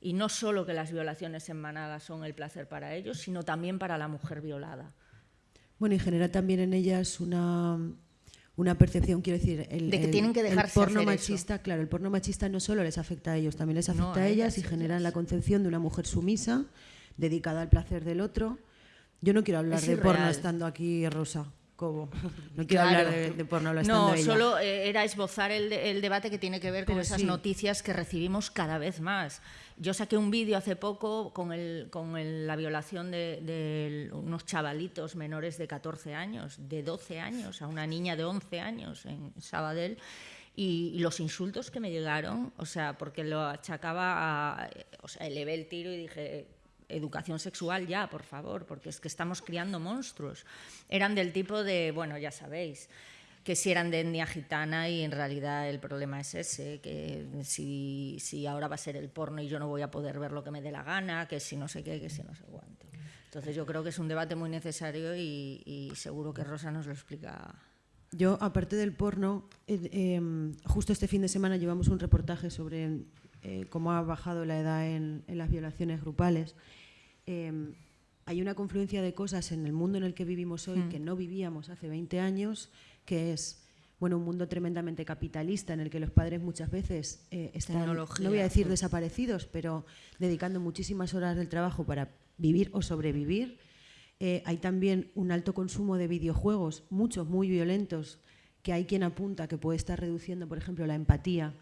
Speaker 2: Y no solo que las violaciones en manada son el placer para ellos, sino también para la mujer violada.
Speaker 3: Bueno, y genera también en ellas una, una percepción, quiero decir, el,
Speaker 2: De que
Speaker 3: el-
Speaker 2: tienen que
Speaker 3: el
Speaker 2: dejarse
Speaker 3: porno
Speaker 2: hacer eso.
Speaker 3: machista, claro, el porno machista no solo les afecta a ellos, también les afecta
Speaker 2: No,
Speaker 3: a
Speaker 2: a
Speaker 3: ellas y
Speaker 2: ellas.
Speaker 3: generan la concepción de una mujer sumisa, dedicada al placer del otro. Yo no quiero hablar
Speaker 2: Es
Speaker 3: de porno estando aquí Rosa *laughs* No quiero
Speaker 2: Claro.
Speaker 3: hablar de, de porno estando
Speaker 2: No,
Speaker 3: ella.
Speaker 2: solo eh, era esbozar el, el debate que tiene que ver con
Speaker 3: Pero
Speaker 2: esas
Speaker 3: sí.
Speaker 2: noticias que recibimos cada vez más. Yo saqué un vídeo hace poco con, el- con el- la violación de, de unos chavalitos menores de 14 años, de 12 años, a una niña de 11 años en Sabadell. Y, y los insultos que me llegaron, o sea, porque lo achacaba a. O sea, elevé el tiro y dije, educación sexual ya, por favor, porque es que estamos criando monstruos. Eran del tipo de, bueno, ya sabéis, que si eran de etnia gitana y en realidad el problema es ese, que si, si ahora va a ser el porno y yo no voy a poder ver lo que me dé la gana, que si no sé qué, que si no sé cuánto. Entonces yo creo que es un debate muy necesario y, seguro que Rosa nos lo explica.
Speaker 3: Yo, aparte del porno, eh, justo este fin de semana llevamos un reportaje sobre eh, cómo ha bajado la edad en las violaciones grupales. Eh, hay una confluencia de cosas en el mundo en el que vivimos hoy
Speaker 2: Mm.
Speaker 3: que no vivíamos hace 20 años, que es bueno, un mundo tremendamente capitalista en el que los padres muchas veces eh, están,
Speaker 2: Tecnología,
Speaker 3: no voy a decir
Speaker 2: mm.
Speaker 3: desaparecidos, pero dedicando muchísimas horas del trabajo para vivir o sobrevivir. Eh, hay también un alto consumo de videojuegos, muchos muy violentos, que hay quien apunta que puede estar reduciendo, por ejemplo, la empatía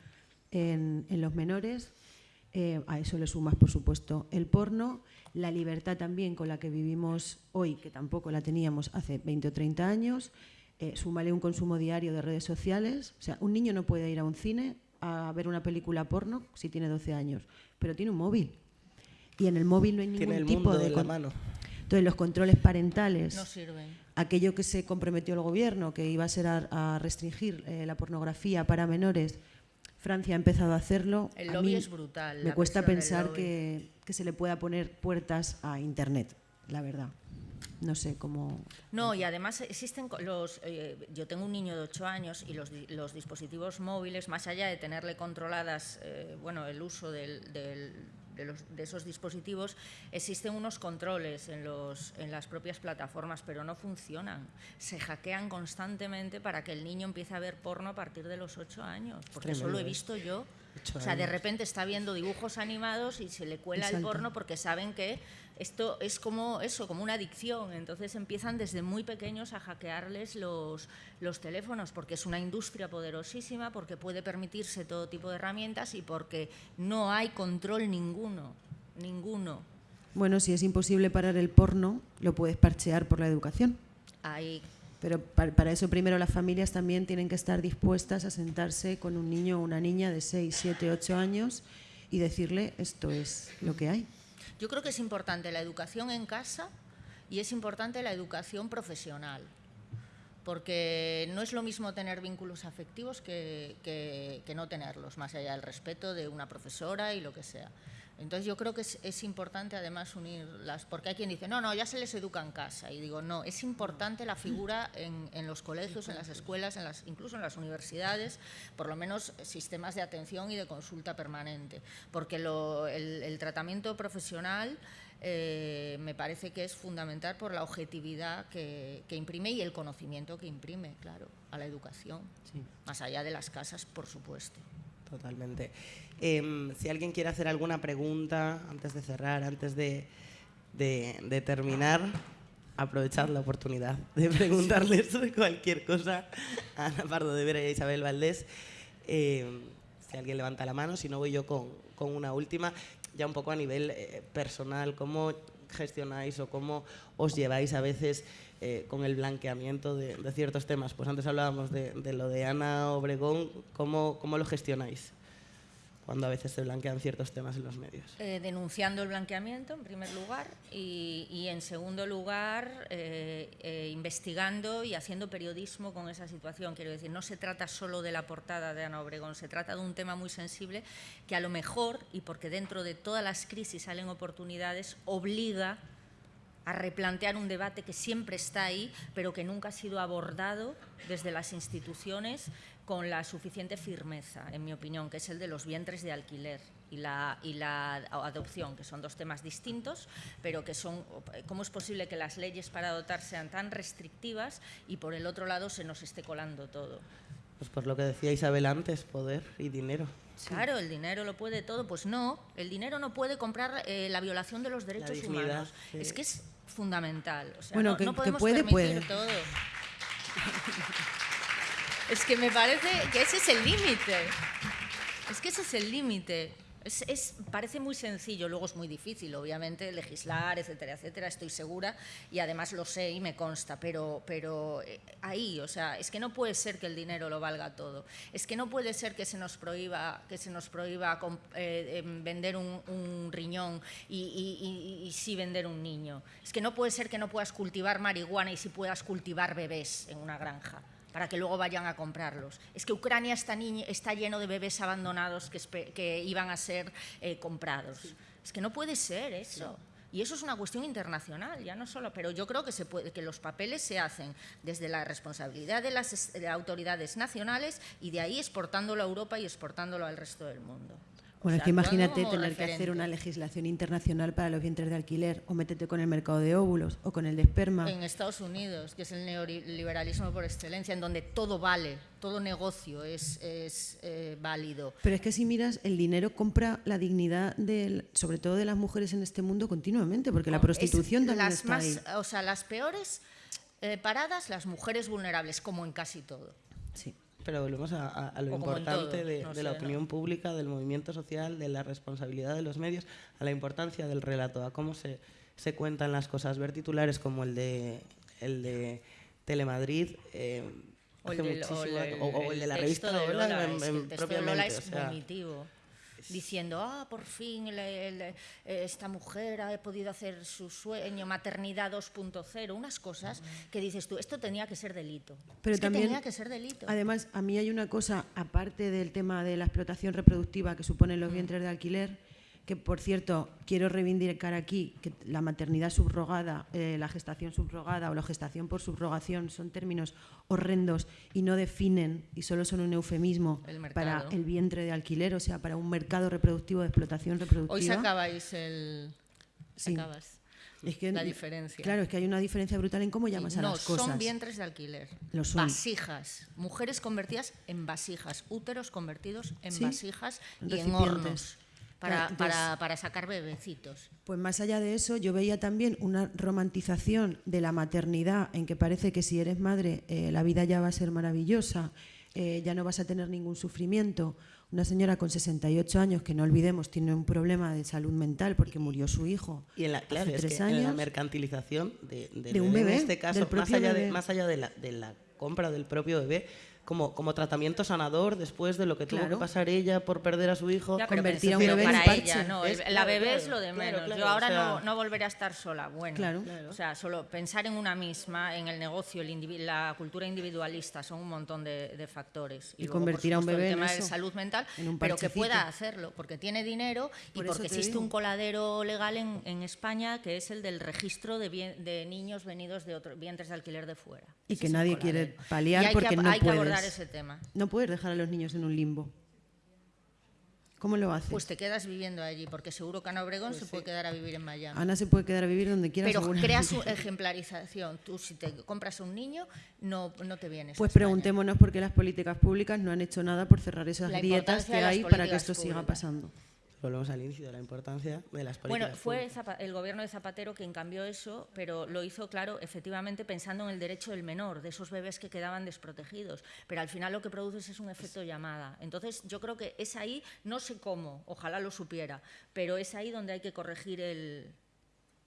Speaker 3: en, en los menores. Eh, a eso le sumas, por supuesto, el porno, la libertad también con la que vivimos hoy, que tampoco la teníamos hace 20 o 30 años. Eh, súmale un consumo diario de redes sociales. O sea, un niño no puede ir a un cine a ver una película porno si tiene 12 años, pero tiene un móvil. y en el móvil no hay
Speaker 1: Tiene
Speaker 3: ningún
Speaker 1: el
Speaker 3: tipo
Speaker 1: mundo
Speaker 3: de
Speaker 1: en la mano.
Speaker 3: Entonces los controles parentales,
Speaker 2: No sirven.
Speaker 3: aquello que se comprometió el gobierno, que iba a ser a, a restringir eh, la pornografía para menores, Francia ha empezado a hacerlo.
Speaker 2: El
Speaker 3: A
Speaker 2: lobby
Speaker 3: mí
Speaker 2: es brutal.
Speaker 3: Me cuesta pensar
Speaker 2: lobby.
Speaker 3: que, que se le pueda poner puertas a Internet, la verdad. No sé cómo...
Speaker 2: No, y además existen los. eh, yo tengo un niño de 8 años y los, los dispositivos móviles, más allá de tenerle controladas, eh, bueno, el uso del- de, los- de esos dispositivos, existen unos controles en, los, en las propias plataformas, pero no funcionan. Se hackean constantemente para que el niño empiece a ver porno a partir de los 8 años, porque eso lo he
Speaker 1: ¿eh?
Speaker 2: visto yo. O sea, de repente está viendo dibujos animados y se le cuela el porno porque saben que esto es como eso, como una adicción. Entonces empiezan desde muy pequeños a hackearles los, los teléfonos porque es una industria poderosísima, porque puede permitirse todo tipo de herramientas y porque no hay control ninguno, ninguno.
Speaker 3: Bueno, si es imposible parar el porno, lo puedes parchear por la educación.
Speaker 2: Hay
Speaker 3: Pero pa- para eso primero las familias también tienen que estar dispuestas a sentarse con un niño o una niña de 6, 7, 8 años y decirle esto es lo que hay.
Speaker 2: Yo creo que es importante la educación en casa y es importante la educación profesional, porque no es lo mismo tener vínculos afectivos que, que- no tenerlos, más allá del respeto de una profesora y lo que sea. Entonces yo creo que es, es importante además unirlas, porque hay quien dice, no, no, ya se les educa en casa. Y digo, no, es importante la figura en, en los colegios, en las escuelas, en las, incluso en las universidades, por lo menos sistemas de atención y de consulta permanente, porque lo- el, el tratamiento profesional eh, me parece que es fundamental por la objetividad que, que imprime y el conocimiento que imprime, claro, a la educación, más allá de las casas, por supuesto.
Speaker 1: Totalmente. Em, si alguien quiere hacer alguna pregunta antes de cerrar, antes de, de- de terminar, aprovechad la oportunidad de preguntarles cualquier cosa a Ana Pardo de Vera y a Isabel Valdés. Em, si alguien levanta la mano, si no voy yo con, con una última, ya un poco a nivel eh, personal, ¿cómo gestionáis o cómo os lleváis a veces eh, con el blanqueamiento de, ciertos temas? Pues antes hablábamos de, lo de Ana Obregón, ¿cómo, lo gestionáis cuando a veces se blanquean ciertos temas en los medios?
Speaker 2: Eh, denunciando el blanqueamiento, en primer lugar, y, en segundo lugar, eh, investigando y haciendo periodismo con esa situación. Quiero decir, no se trata solo de la portada de Ana Obregón, se trata de un tema muy sensible que a lo mejor, y porque dentro de todas las crisis salen oportunidades, obliga replantear un debate que siempre está ahí, pero que nunca ha sido abordado desde las instituciones con la suficiente firmeza, en mi opinión, que es el de los vientres de alquiler y la adopción, que son dos temas distintos, pero que son, ¿cómo es posible que las leyes para adoptar sean tan restrictivas y por el otro lado se nos esté colando todo?
Speaker 1: Pues por lo que decía Isabel antes, poder y dinero.
Speaker 2: Claro, el dinero lo puede todo. Pues no, el dinero no puede comprar eh, la violación de los derechos
Speaker 1: dignidad,
Speaker 2: humanos.
Speaker 1: sí.
Speaker 2: Es que es fundamental. O sea,
Speaker 3: Bueno,
Speaker 2: no,
Speaker 3: que-
Speaker 2: no
Speaker 3: que
Speaker 2: podemos
Speaker 3: puede,
Speaker 2: permitir
Speaker 3: puede.
Speaker 2: todo. *laughs* es que me parece que ese es el límite. Es que ese es el límite. Es, parece muy sencillo, luego es muy difícil, obviamente, legislar, etcétera, etcétera, estoy segura, y además lo sé y me consta, pero, pero eh, ahí, o sea, es que no puede ser que el dinero lo valga todo, es que no puede ser que se nos prohíba, que se nos prohíba eh, em, vender un, riñón y, y- y- y sí vender un niño, es que no puede ser que no puedas cultivar marihuana y sí puedas cultivar bebés en una granja para que luego vayan a comprarlos. Es que Ucrania está, está lleno de bebés abandonados que, iban a ser eh, comprados. Es que no puede ser eso. Y eso es una cuestión internacional, ya no solo, pero yo creo que, se puede, que los papeles se hacen desde la responsabilidad de las de autoridades nacionales y de ahí exportándolo a Europa y exportándolo al resto del mundo. O
Speaker 3: Bueno,
Speaker 2: sea,
Speaker 3: es que imagínate tener que hacer una legislación internacional para los vientres de alquiler o métete con el mercado de óvulos o con el de esperma.
Speaker 2: En Estados Unidos, que es el neoliberalismo por excelencia, en donde todo vale, todo negocio es, es, eh, válido.
Speaker 3: Pero es que si miras, el dinero compra la dignidad, del, sobre todo de las mujeres en este mundo, continuamente, porque la
Speaker 2: Es
Speaker 3: prostitución también
Speaker 2: las
Speaker 3: está
Speaker 2: más,
Speaker 3: ahí.
Speaker 2: O sea, las peores eh, paradas, las mujeres vulnerables, como en casi todo.
Speaker 3: Sí.
Speaker 1: Pero volvemos a, a- a lo
Speaker 2: O
Speaker 1: importante
Speaker 2: todo,
Speaker 1: de,
Speaker 2: no
Speaker 1: de la opinión pública, del movimiento social, de la responsabilidad de los medios, a la importancia del relato, a cómo se, se cuentan las cosas. Ver titulares como el de, el de Telemadrid. eh,
Speaker 2: O el,
Speaker 1: hace
Speaker 2: del- o
Speaker 1: muchísima-
Speaker 2: el-
Speaker 1: o- o el de la revista
Speaker 2: de
Speaker 1: Lola,
Speaker 2: Lola,
Speaker 1: en-
Speaker 2: es que
Speaker 1: en-
Speaker 2: el texto de
Speaker 1: propiamente,
Speaker 2: Lola
Speaker 1: o
Speaker 2: es
Speaker 1: sea,
Speaker 2: vomitivo. Diciendo, ah, por fin esta mujer ha podido hacer su sueño, maternidad 2.0, unas cosas que dices tú, esto tenía que ser delito.
Speaker 3: Pero
Speaker 2: es
Speaker 3: también,
Speaker 2: que tenía que ser delito.
Speaker 3: Además, a mí hay una cosa, aparte del tema de la explotación reproductiva que suponen los mm. vientres de alquiler, que por cierto quiero reivindicar aquí que la maternidad subrogada, eh, la gestación subrogada o la gestación por subrogación son términos horrendos y no definen y solo son un eufemismo para el vientre de alquiler, o sea, para un mercado reproductivo de explotación reproductiva.
Speaker 2: Hoy sacabais el... Es que, la diferencia.
Speaker 3: Claro, es que hay una diferencia brutal en cómo llamas a las cosas.
Speaker 2: No, son vientres de alquiler. Vasijas. Mujeres convertidas en vasijas. Úteros convertidos en vasijas y en hornos para, para, sacar bebecitos.
Speaker 3: Pues más allá de eso, yo veía también una romantización de la maternidad en que parece que si eres madre eh, la vida ya va a ser maravillosa, eh, ya no vas a tener ningún sufrimiento. Una señora con 68 años, que no olvidemos, tiene un problema de salud mental porque murió su hijo.
Speaker 1: Y en la,
Speaker 3: claro,
Speaker 1: es en la mercantilización de, un bebé, en este caso, más allá, de, más allá de la, de la compra del propio bebé, como, como tratamiento sanador después de lo que tuvo que pasar ella por perder a su hijo.
Speaker 3: convertir a un bebé para ella,
Speaker 2: no, la bebé es lo de menos. Yo ahora no, no, volveré a estar sola. Bueno, o sea, solo pensar en una misma, en el negocio, el la cultura individualista, son un montón de, de factores.
Speaker 3: Y, convertir a un bebé
Speaker 2: el tema de salud mental, pero que pueda hacerlo, porque tiene dinero y porque existe un coladero legal en, en, España que es el del registro de, de niños venidos de otros vientres de alquiler de fuera.
Speaker 3: Y que nadie quiere paliar porque no puede
Speaker 2: ese tema.
Speaker 3: No puedes dejar a los niños en un limbo. ¿Cómo lo haces?
Speaker 2: Pues te quedas viviendo allí, porque seguro que Ana Obregón pues se puede quedar a vivir en Miami.
Speaker 3: Ana se puede quedar a vivir donde quiera.
Speaker 2: Pero creas su *laughs* ejemplarización. Tú si te compras un niño, no, no te vienes.
Speaker 3: Pues preguntémonos por qué las políticas públicas no han hecho nada por cerrar esas grietas que hay para que esto siga pasando
Speaker 1: volvemos al inicio de la importancia de las políticas.
Speaker 2: Bueno, fue el gobierno de Zapatero quien cambió eso, pero lo hizo, claro, efectivamente pensando en el derecho del menor, de esos bebés que quedaban desprotegidos. Pero al final lo que produces es un efecto llamada. Entonces, yo creo que es ahí, no sé cómo, ojalá lo supiera, pero es ahí donde hay que corregir el,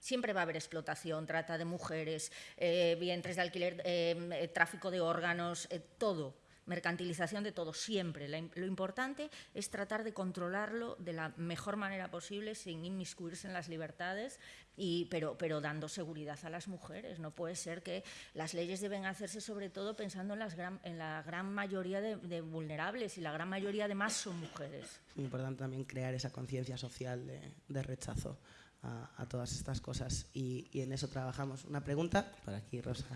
Speaker 2: Siempre va a haber explotación, trata de mujeres, eh, vientres de alquiler, eh, tráfico de órganos, eh, todo mercantilización de todo, siempre. lo importante es tratar de controlarlo de la mejor manera posible sin inmiscuirse en las libertades, y, pero, pero dando seguridad a las mujeres. No puede ser que las leyes deben hacerse sobre todo pensando en, las gran, en la gran mayoría de, vulnerables y la gran mayoría además son mujeres.
Speaker 1: Es muy importante también crear esa conciencia social de, rechazo a, todas estas cosas y, y, en eso trabajamos. Una pregunta para aquí, Rosa.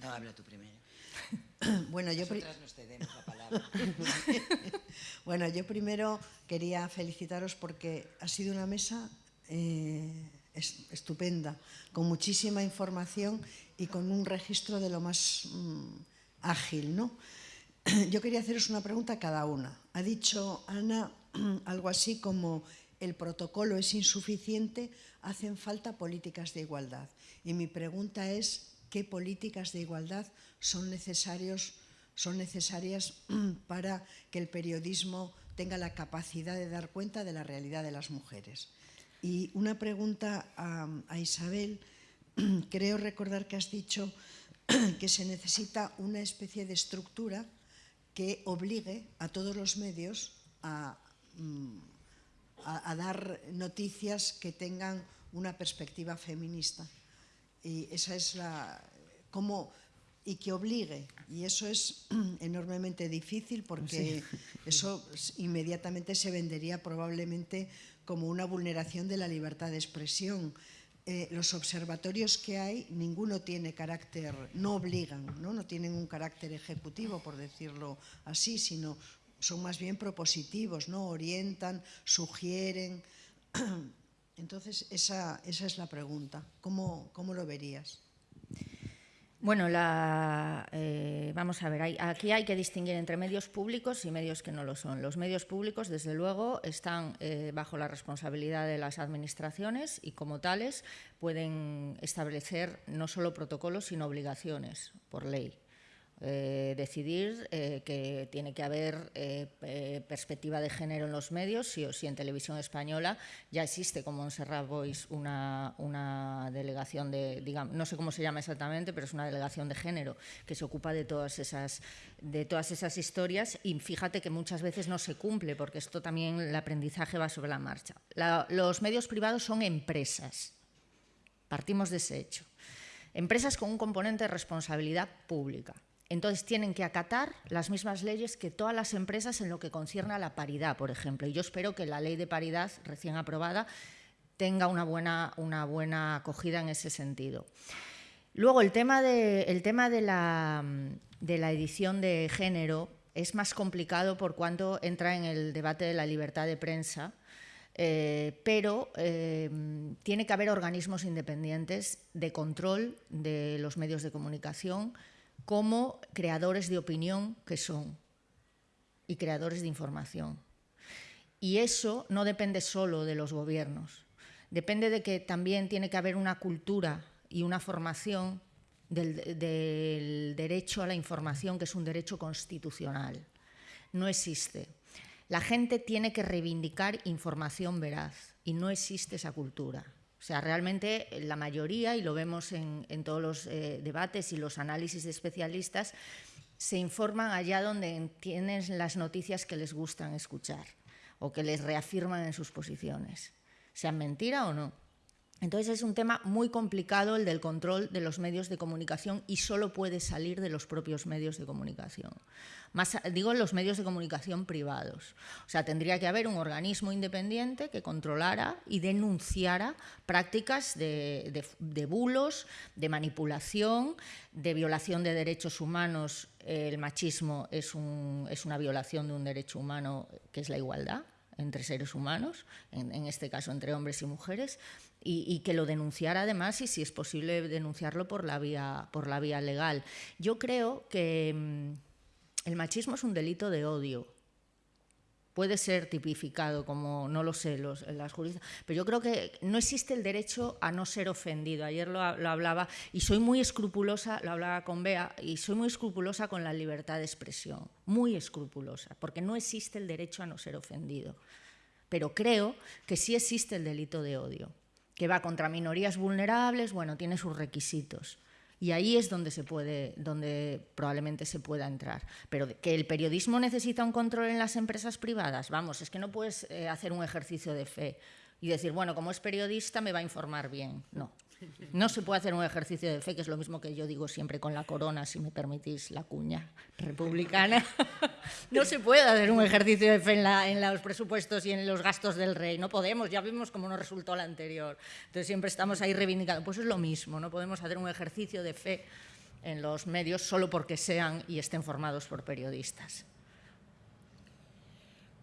Speaker 4: No, habla tú primero. *coughs*
Speaker 5: Bueno, yo *laughs* bueno, yo primero quería felicitaros porque ha sido una mesa eh, estupenda, con muchísima información y con un registro de lo más mm, ágil, ¿no? *coughs* Yo quería haceros una pregunta a cada una. Ha dicho Ana *coughs* algo así como el protocolo es insuficiente, hacen falta políticas de igualdad. Y mi pregunta es, ¿qué políticas de igualdad son, necesarios, son necesarias *clears throat* para que el periodismo tenga la capacidad de dar cuenta de la realidad de las mujeres. Y una pregunta a, Isabel, *clears throat* creo recordar que has dicho *clears throat* que se necesita una especie de estructura que obligue a todos los medios a, mm, a, dar noticias que tengan una perspectiva feminista. Y esa es la... ¿Cómo, y que obligue. Y eso es *clears throat* enormemente difícil porque eso inmediatamente se vendería probablemente como una vulneración de la libertad de expresión. Eh, los observatorios que hay, ninguno tiene carácter, no obligan, ¿no? no tienen un carácter ejecutivo, por decirlo así, sino son más bien propositivos, ¿no? orientan, sugieren. *clears throat* Entonces, esa, esa es la pregunta. ¿Cómo, cómo lo verías?
Speaker 2: Bueno, eh, vamos a ver, aquí hay que distinguir entre medios públicos y medios que no lo son. Los medios públicos, desde luego, están eh, bajo la responsabilidad de las administraciones y, como tales, pueden establecer no solo protocolos, sino obligaciones por ley. Eh, decidir eh, que tiene que haber eh, perspectiva de género en los medios, sí o sí en televisión española. Ya existe como en Serra Voice una, delegación de, no sé cómo se llama exactamente, pero es una delegación de género que se ocupa de todas esas, de todas esas historias y fíjate que muchas veces no se cumple porque esto también el aprendizaje va sobre la marcha. los medios privados son empresas, partimos de ese hecho. Empresas con un componente de responsabilidad pública. Entonces tienen que acatar las mismas leyes que todas las empresas en lo que concierne a la paridad, por ejemplo. Y yo espero que la ley de paridad recién aprobada tenga una buena, una buena acogida en ese sentido. Luego, el tema, de, el tema de, la, de la edición de género es más complicado por cuanto entra en el debate de la libertad de prensa, eh, pero eh, tiene que haber organismos independientes de control de los medios de comunicación como creadores de opinión que son y creadores de información. Y eso no depende solo de los gobiernos, depende de que también tiene que haber una cultura y una formación del, del, derecho a la información, que es un derecho constitucional. No existe. La gente tiene que reivindicar información veraz y no existe esa cultura. O sea, realmente la mayoría, y lo vemos en, todos los eh, debates y los análisis de especialistas, se informan allá donde tienen las noticias que les gustan escuchar o que les reafirman en sus posiciones, sean mentira o no. Entonces es un tema muy complicado el del control de los medios de comunicación y solo puede salir de los propios medios de comunicación. Más, digo los medios de comunicación privados. O sea, tendría que haber un organismo independiente que controlara y denunciara prácticas de, bulos, de manipulación, de violación de derechos humanos. El machismo es, es una violación de un derecho humano que es la igualdad entre seres humanos, en, este caso entre hombres y mujeres, y, que lo denunciara además y si es posible denunciarlo por la vía, por la vía legal. Yo creo que mm, el machismo es un delito de odio. Puede ser tipificado como, no lo sé, las juristas, pero yo creo que no existe el derecho a no ser ofendido. Ayer lo hablaba y soy muy escrupulosa, lo hablaba con Bea, y soy muy escrupulosa con la libertad de expresión, muy escrupulosa, porque no existe el derecho a no ser ofendido. Pero creo que sí existe el delito de odio que va contra minorías vulnerables, bueno, tiene sus requisitos. Y ahí es donde, se puede, donde probablemente se pueda entrar. Pero que el periodismo necesita un control en las empresas privadas, vamos, es que no puedes eh, hacer un ejercicio de fe y decir, bueno, como es periodista me va a informar bien. No, no se puede hacer un ejercicio de fe, que es lo mismo que yo digo siempre con la corona, si me permitís la cuña republicana. *laughs* No se puede hacer un ejercicio de fe en, los presupuestos y en los gastos del rey. No podemos, ya vimos cómo nos resultó la anterior. Entonces siempre estamos ahí reivindicando. Pues es lo mismo, no podemos hacer un ejercicio de fe en los medios solo porque sean y estén formados por periodistas.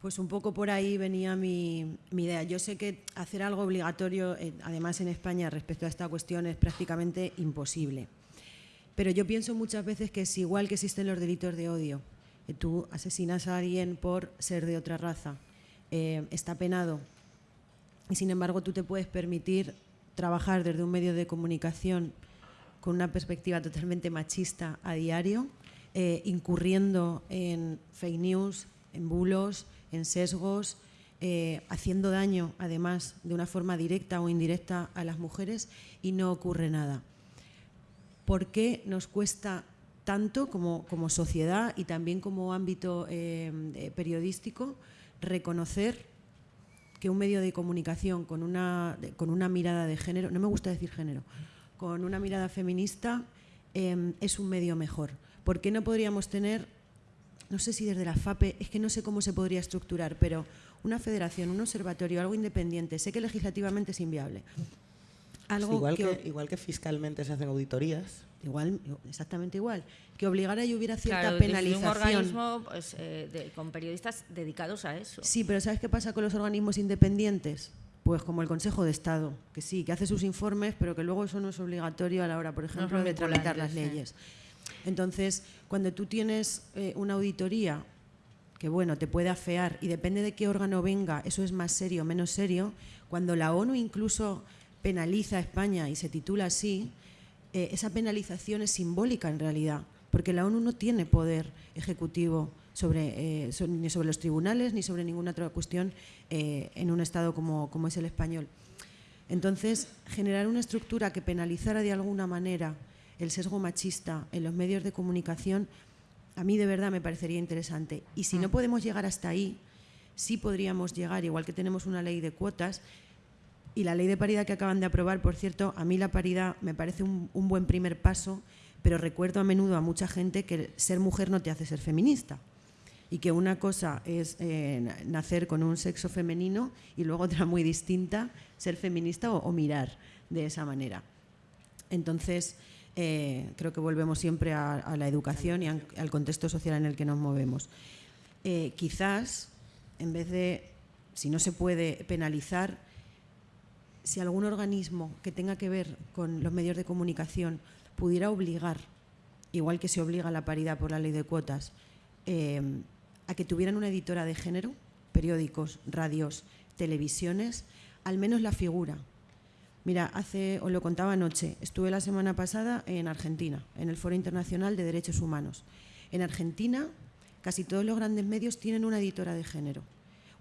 Speaker 3: Pues un poco por ahí venía mi, idea. Yo sé que hacer algo obligatorio, eh, además en España, respecto a esta cuestión es prácticamente imposible. Pero yo pienso muchas veces que es igual que existen los delitos de odio. Tú asesinas a alguien por ser de otra raza. Eh, está penado. Y sin embargo tú te puedes permitir trabajar desde un medio de comunicación con una perspectiva totalmente machista a diario, eh, incurriendo en fake news, en bulos, en sesgos, eh, haciendo daño, además, de una forma directa o indirecta a las mujeres y no ocurre nada. ¿Por qué nos cuesta tanto como, como sociedad y también como ámbito eh, periodístico reconocer que un medio de comunicación con una, con una mirada de género, no me gusta decir género, con una mirada feminista eh, es un medio mejor? ¿Por qué no podríamos tener no sé si desde la FAPE, es que no sé cómo se podría estructurar, pero una federación, un observatorio, algo independiente, sé que legislativamente es inviable.
Speaker 1: Algo igual, que, igual que fiscalmente se hacen auditorías.
Speaker 3: Igual, exactamente igual. Que obligara y hubiera cierta penalización. un
Speaker 2: organismo pues, eh, con periodistas dedicados a eso.
Speaker 3: Sí, pero ¿sabes qué pasa con los organismos independientes? Pues como el Consejo de Estado, que sí, que hace sus informes, pero que luego eso no es obligatorio a la hora, por ejemplo, de tramitar las leyes. Entonces, cuando tú tienes eh, una auditoría que bueno, te puede afear y depende de qué órgano venga, eso es más serio o menos serio, cuando la ONU incluso penaliza a España y se titula así, eh, esa penalización es simbólica en realidad, porque la ONU no tiene poder ejecutivo sobre, eh, ni sobre los tribunales ni sobre ninguna otra cuestión en un Estado como, como es el español. Entonces, generar una estructura que penalizara de alguna manera el sesgo machista en los medios de comunicación, a mí de verdad me parecería interesante. Y si no mm. podemos llegar hasta ahí, sí podríamos llegar, igual que tenemos una ley de cuotas, y la ley de paridad que acaban de aprobar, por cierto, a mí la paridad me parece un, buen primer paso, pero recuerdo a menudo a mucha gente que ser mujer no te hace ser feminista y que una cosa es eh, nacer con un sexo femenino y luego otra muy distinta, ser feminista o, mirar de esa manera. Entonces, eh, creo que volvemos siempre a, la educación y al contexto social en el que nos movemos. Eh, quizás, en vez de, si no se puede penalizar, si algún organismo que tenga que ver con los medios de comunicación pudiera obligar, igual que se obliga a la paridad por la ley de cuotas, eh, a que tuvieran una editora de género, periódicos, radios, televisiones, al menos la figura. Mira, hace, os lo contaba anoche, estuve la semana pasada en Argentina, en el Foro Internacional de Derechos Humanos. En Argentina, casi todos los grandes medios tienen una editora de género.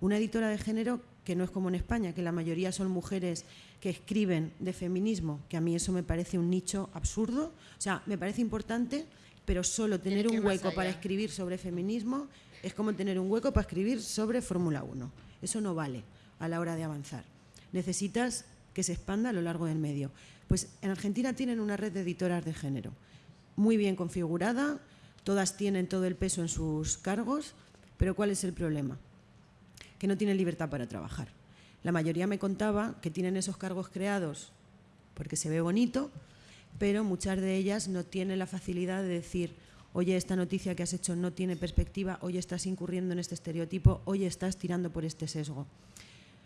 Speaker 3: Una editora de género que no es como en España, que la mayoría son mujeres que escriben de feminismo, que a mí eso me parece un nicho absurdo. O sea, me parece importante, pero solo tener un hueco para escribir sobre feminismo es como tener un hueco para escribir sobre Fórmula 1. Eso no vale a la hora de avanzar. Necesitas que se expanda a lo largo del medio. Pues en Argentina tienen una red de editoras de género, muy bien configurada, todas tienen todo el peso en sus cargos, pero ¿cuál es el problema? que no tienen libertad para trabajar. La mayoría me contaba que tienen esos cargos creados porque se ve bonito, pero muchas de ellas no tienen la facilidad de decir, oye, esta noticia que has hecho no tiene perspectiva, oye, estás incurriendo en este estereotipo, oye, estás tirando por este sesgo.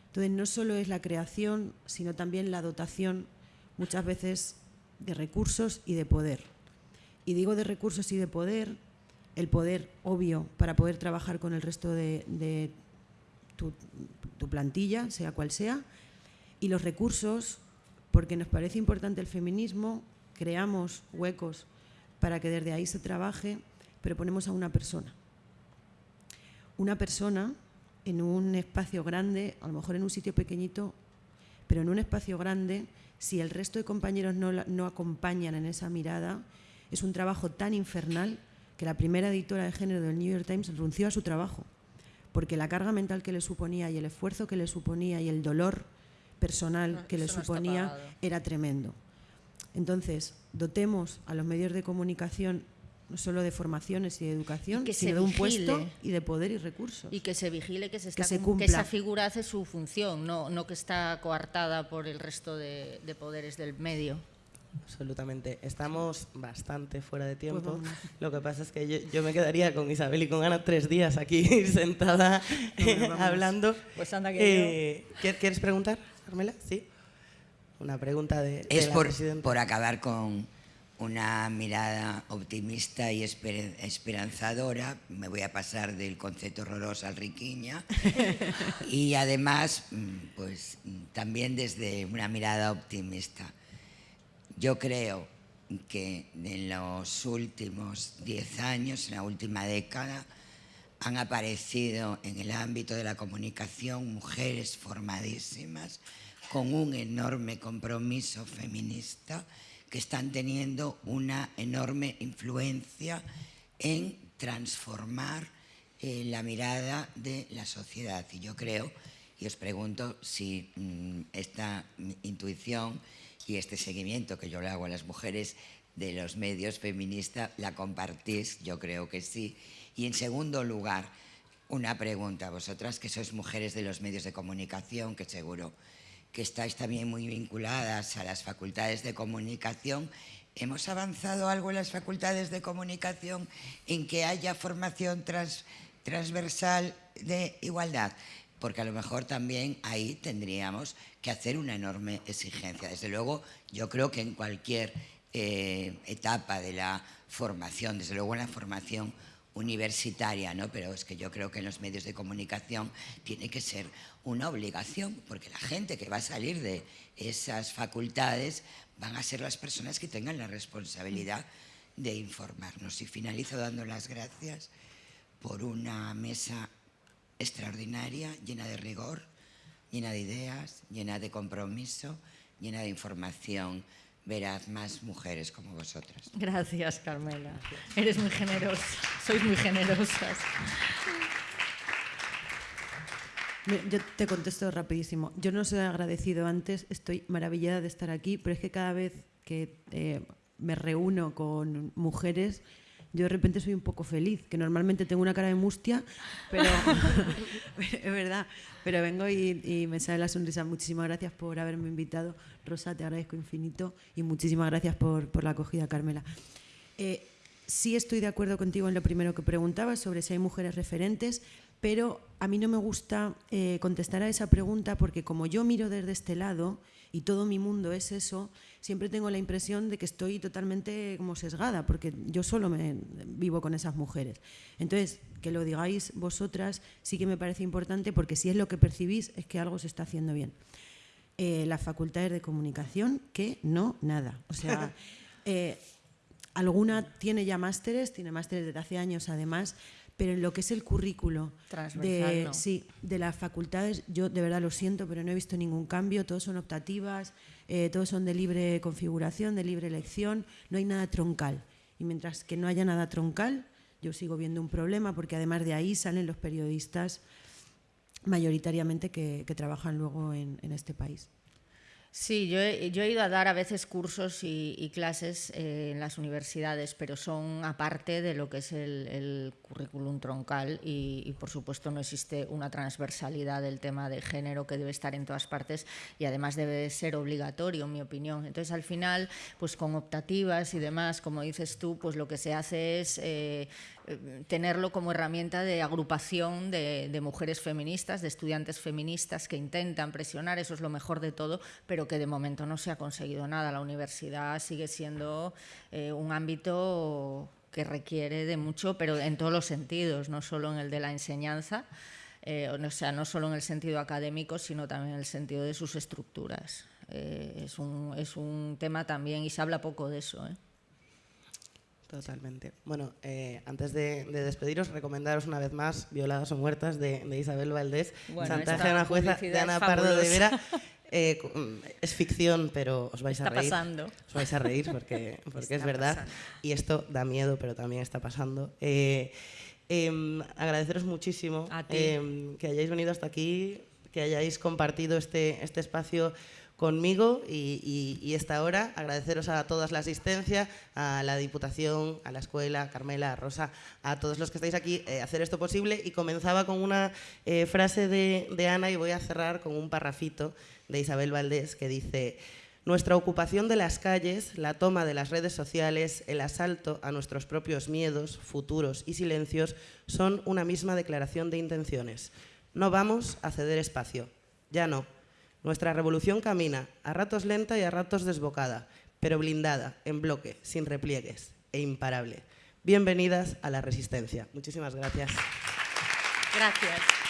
Speaker 3: Entonces, no solo es la creación, sino también la dotación, muchas veces, de recursos y de poder. Y digo de recursos y de poder, el poder obvio para poder trabajar con el resto de, de tu, plantilla, sea cual sea, y los recursos, porque nos parece importante el feminismo, creamos huecos para que desde ahí se trabaje, pero ponemos a una persona. Una persona en un espacio grande, a lo mejor en un sitio pequeñito, pero en un espacio grande, si el resto de compañeros no, no acompañan en esa mirada, es un trabajo tan infernal que la primera editora de género del New York Times renunció a su trabajo porque la carga mental que le suponía y el esfuerzo que le suponía y el dolor personal que le suponía era tremendo. Entonces, dotemos a los medios de comunicación no solo de formaciones y de educación, sino de un puesto y de poder y recursos.
Speaker 2: Y que se vigile que, se está, que, esa figura hace su función, no, no que está coartada por el resto de poderes del medio.
Speaker 1: Absolutamente. Estamos bastante fuera de tiempo. Pues Lo que pasa es que yo, me quedaría con Isabel y con Ana tres días aquí *laughs* sentada hablando.
Speaker 2: Pues anda que
Speaker 1: eh, ¿Quieres preguntar, Carmela? Sí. Una pregunta de,
Speaker 4: es por, por acabar con una mirada optimista y esperanzadora. Me voy a pasar del concepto horroroso al riquiña. *laughs* y además, pues también desde una mirada optimista yo creo que en los últimos diez años, en la última década, han aparecido en el ámbito de la comunicación mujeres formadísimas con un enorme compromiso feminista que están teniendo una enorme influencia en transformar eh, la mirada de la sociedad. Y yo creo, y os pregunto si mm, esta intuición y este seguimiento que yo le hago a las mujeres de los medios feministas, ¿la compartís? Yo creo que sí. Y en segundo lugar, una pregunta. Vosotras que sois mujeres de los medios de comunicación, que seguro que estáis también muy vinculadas a las facultades de comunicación, ¿hemos avanzado algo en las facultades de comunicación en que haya formación transversal de igualdad? porque a lo mejor también ahí tendríamos que hacer una enorme exigencia. Desde luego, yo creo que en cualquier eh, etapa de la formación, desde luego en la formación universitaria, ¿no? pero es que yo creo que en los medios de comunicación tiene que ser una obligación, porque la gente que va a salir de esas facultades van a ser las personas que tengan la responsabilidad de informarnos. Y finalizo dando las gracias por una mesa extraordinaria, llena de rigor, llena de ideas, llena de compromiso, llena de información veraz, más mujeres como vosotras.
Speaker 2: Gracias, Carmela. Eres muy generosa, sois muy generosas.
Speaker 3: Yo te contesto rapidísimo. Yo no os he agradecido antes, estoy maravillada de estar aquí, pero es que cada vez que eh, me reúno con mujeres, yo de repente soy un poco feliz, que normalmente tengo una cara de mustia, pero *laughs* es verdad, pero vengo y, me sale la sonrisa. Muchísimas gracias por haberme invitado. Rosa, te agradezco infinito y muchísimas gracias por, por la acogida, Carmela. Eh, sí estoy de acuerdo contigo en lo primero que preguntabas sobre si hay mujeres referentes, pero a mí no me gusta eh, contestar a esa pregunta porque como yo miro desde este lado y todo mi mundo es eso, siempre tengo la impresión de que estoy totalmente como sesgada, porque yo solo me vivo con esas mujeres. Entonces, que lo digáis vosotras sí que me parece importante, porque si es lo que percibís, es que algo se está haciendo bien. Eh, las facultades de comunicación, que no, nada. O sea, *laughs* eh, alguna tiene ya másteres, tiene másteres desde hace años además, pero en lo que es el currículo de, sí, de las facultades, yo de verdad lo siento, pero no he visto ningún cambio, todos son optativas, eh, todos son de libre configuración, de libre elección, no hay nada troncal. Y mientras que no haya nada troncal, yo sigo viendo un problema, porque además de ahí salen los periodistas mayoritariamente que, trabajan luego en este país.
Speaker 2: Sí, yo he, ido a dar a veces cursos y, clases eh, en las universidades, pero son aparte de lo que es el, currículum troncal y, por supuesto, no existe una transversalidad del tema de género que debe estar en todas partes y además debe ser obligatorio, en mi opinión. Entonces, al final, pues con optativas y demás, como dices tú, pues lo que se hace es eh, tenerlo como herramienta de agrupación de, mujeres feministas, de estudiantes feministas que intentan presionar, eso es lo mejor de todo, pero que de momento no se ha conseguido nada. La universidad sigue siendo eh, un ámbito que requiere de mucho, pero en todos los sentidos, no solo en el de la enseñanza, eh, o sea, no solo en el sentido académico, sino también en el sentido de sus estructuras. Eh, es, un, es, un, tema también, y se habla poco de eso.
Speaker 1: Totalmente. Bueno, eh, antes de, despediros, recomendaros una vez más Violadas o Muertas de, Isabel Valdés,
Speaker 2: bueno,
Speaker 1: Santa una Jueza de Ana Pardo de Vera. *laughs* Eh, mm, es ficción, pero os vais a reír.
Speaker 2: Pasando.
Speaker 1: Os vais a reír porque, *laughs* porque es verdad. Y esto da miedo, pero también está pasando. Eh, em, agradeceros muchísimo em, que hayáis venido hasta aquí, que hayáis compartido este, este espacio conmigo y, esta hora. Agradeceros a todas la asistencia, a la Diputación, a la Escuela, a Carmela, a Rosa, a todos los que estáis aquí, eh, hacer esto posible. Y comenzaba con una eh, frase de, de Ana y voy a cerrar con un parrafito de Isabel Valdés que dice... Nuestra ocupación de las calles, la toma de las redes sociales, el asalto a nuestros propios miedos, futuros y silencios son una misma declaración de intenciones. No vamos a ceder espacio. Ya no. Nuestra revolución camina, a ratos lenta y a ratos desbocada, pero blindada, en bloque, sin repliegues e imparable. Bienvenidas a la resistencia. Muchísimas gracias.
Speaker 2: Gracias.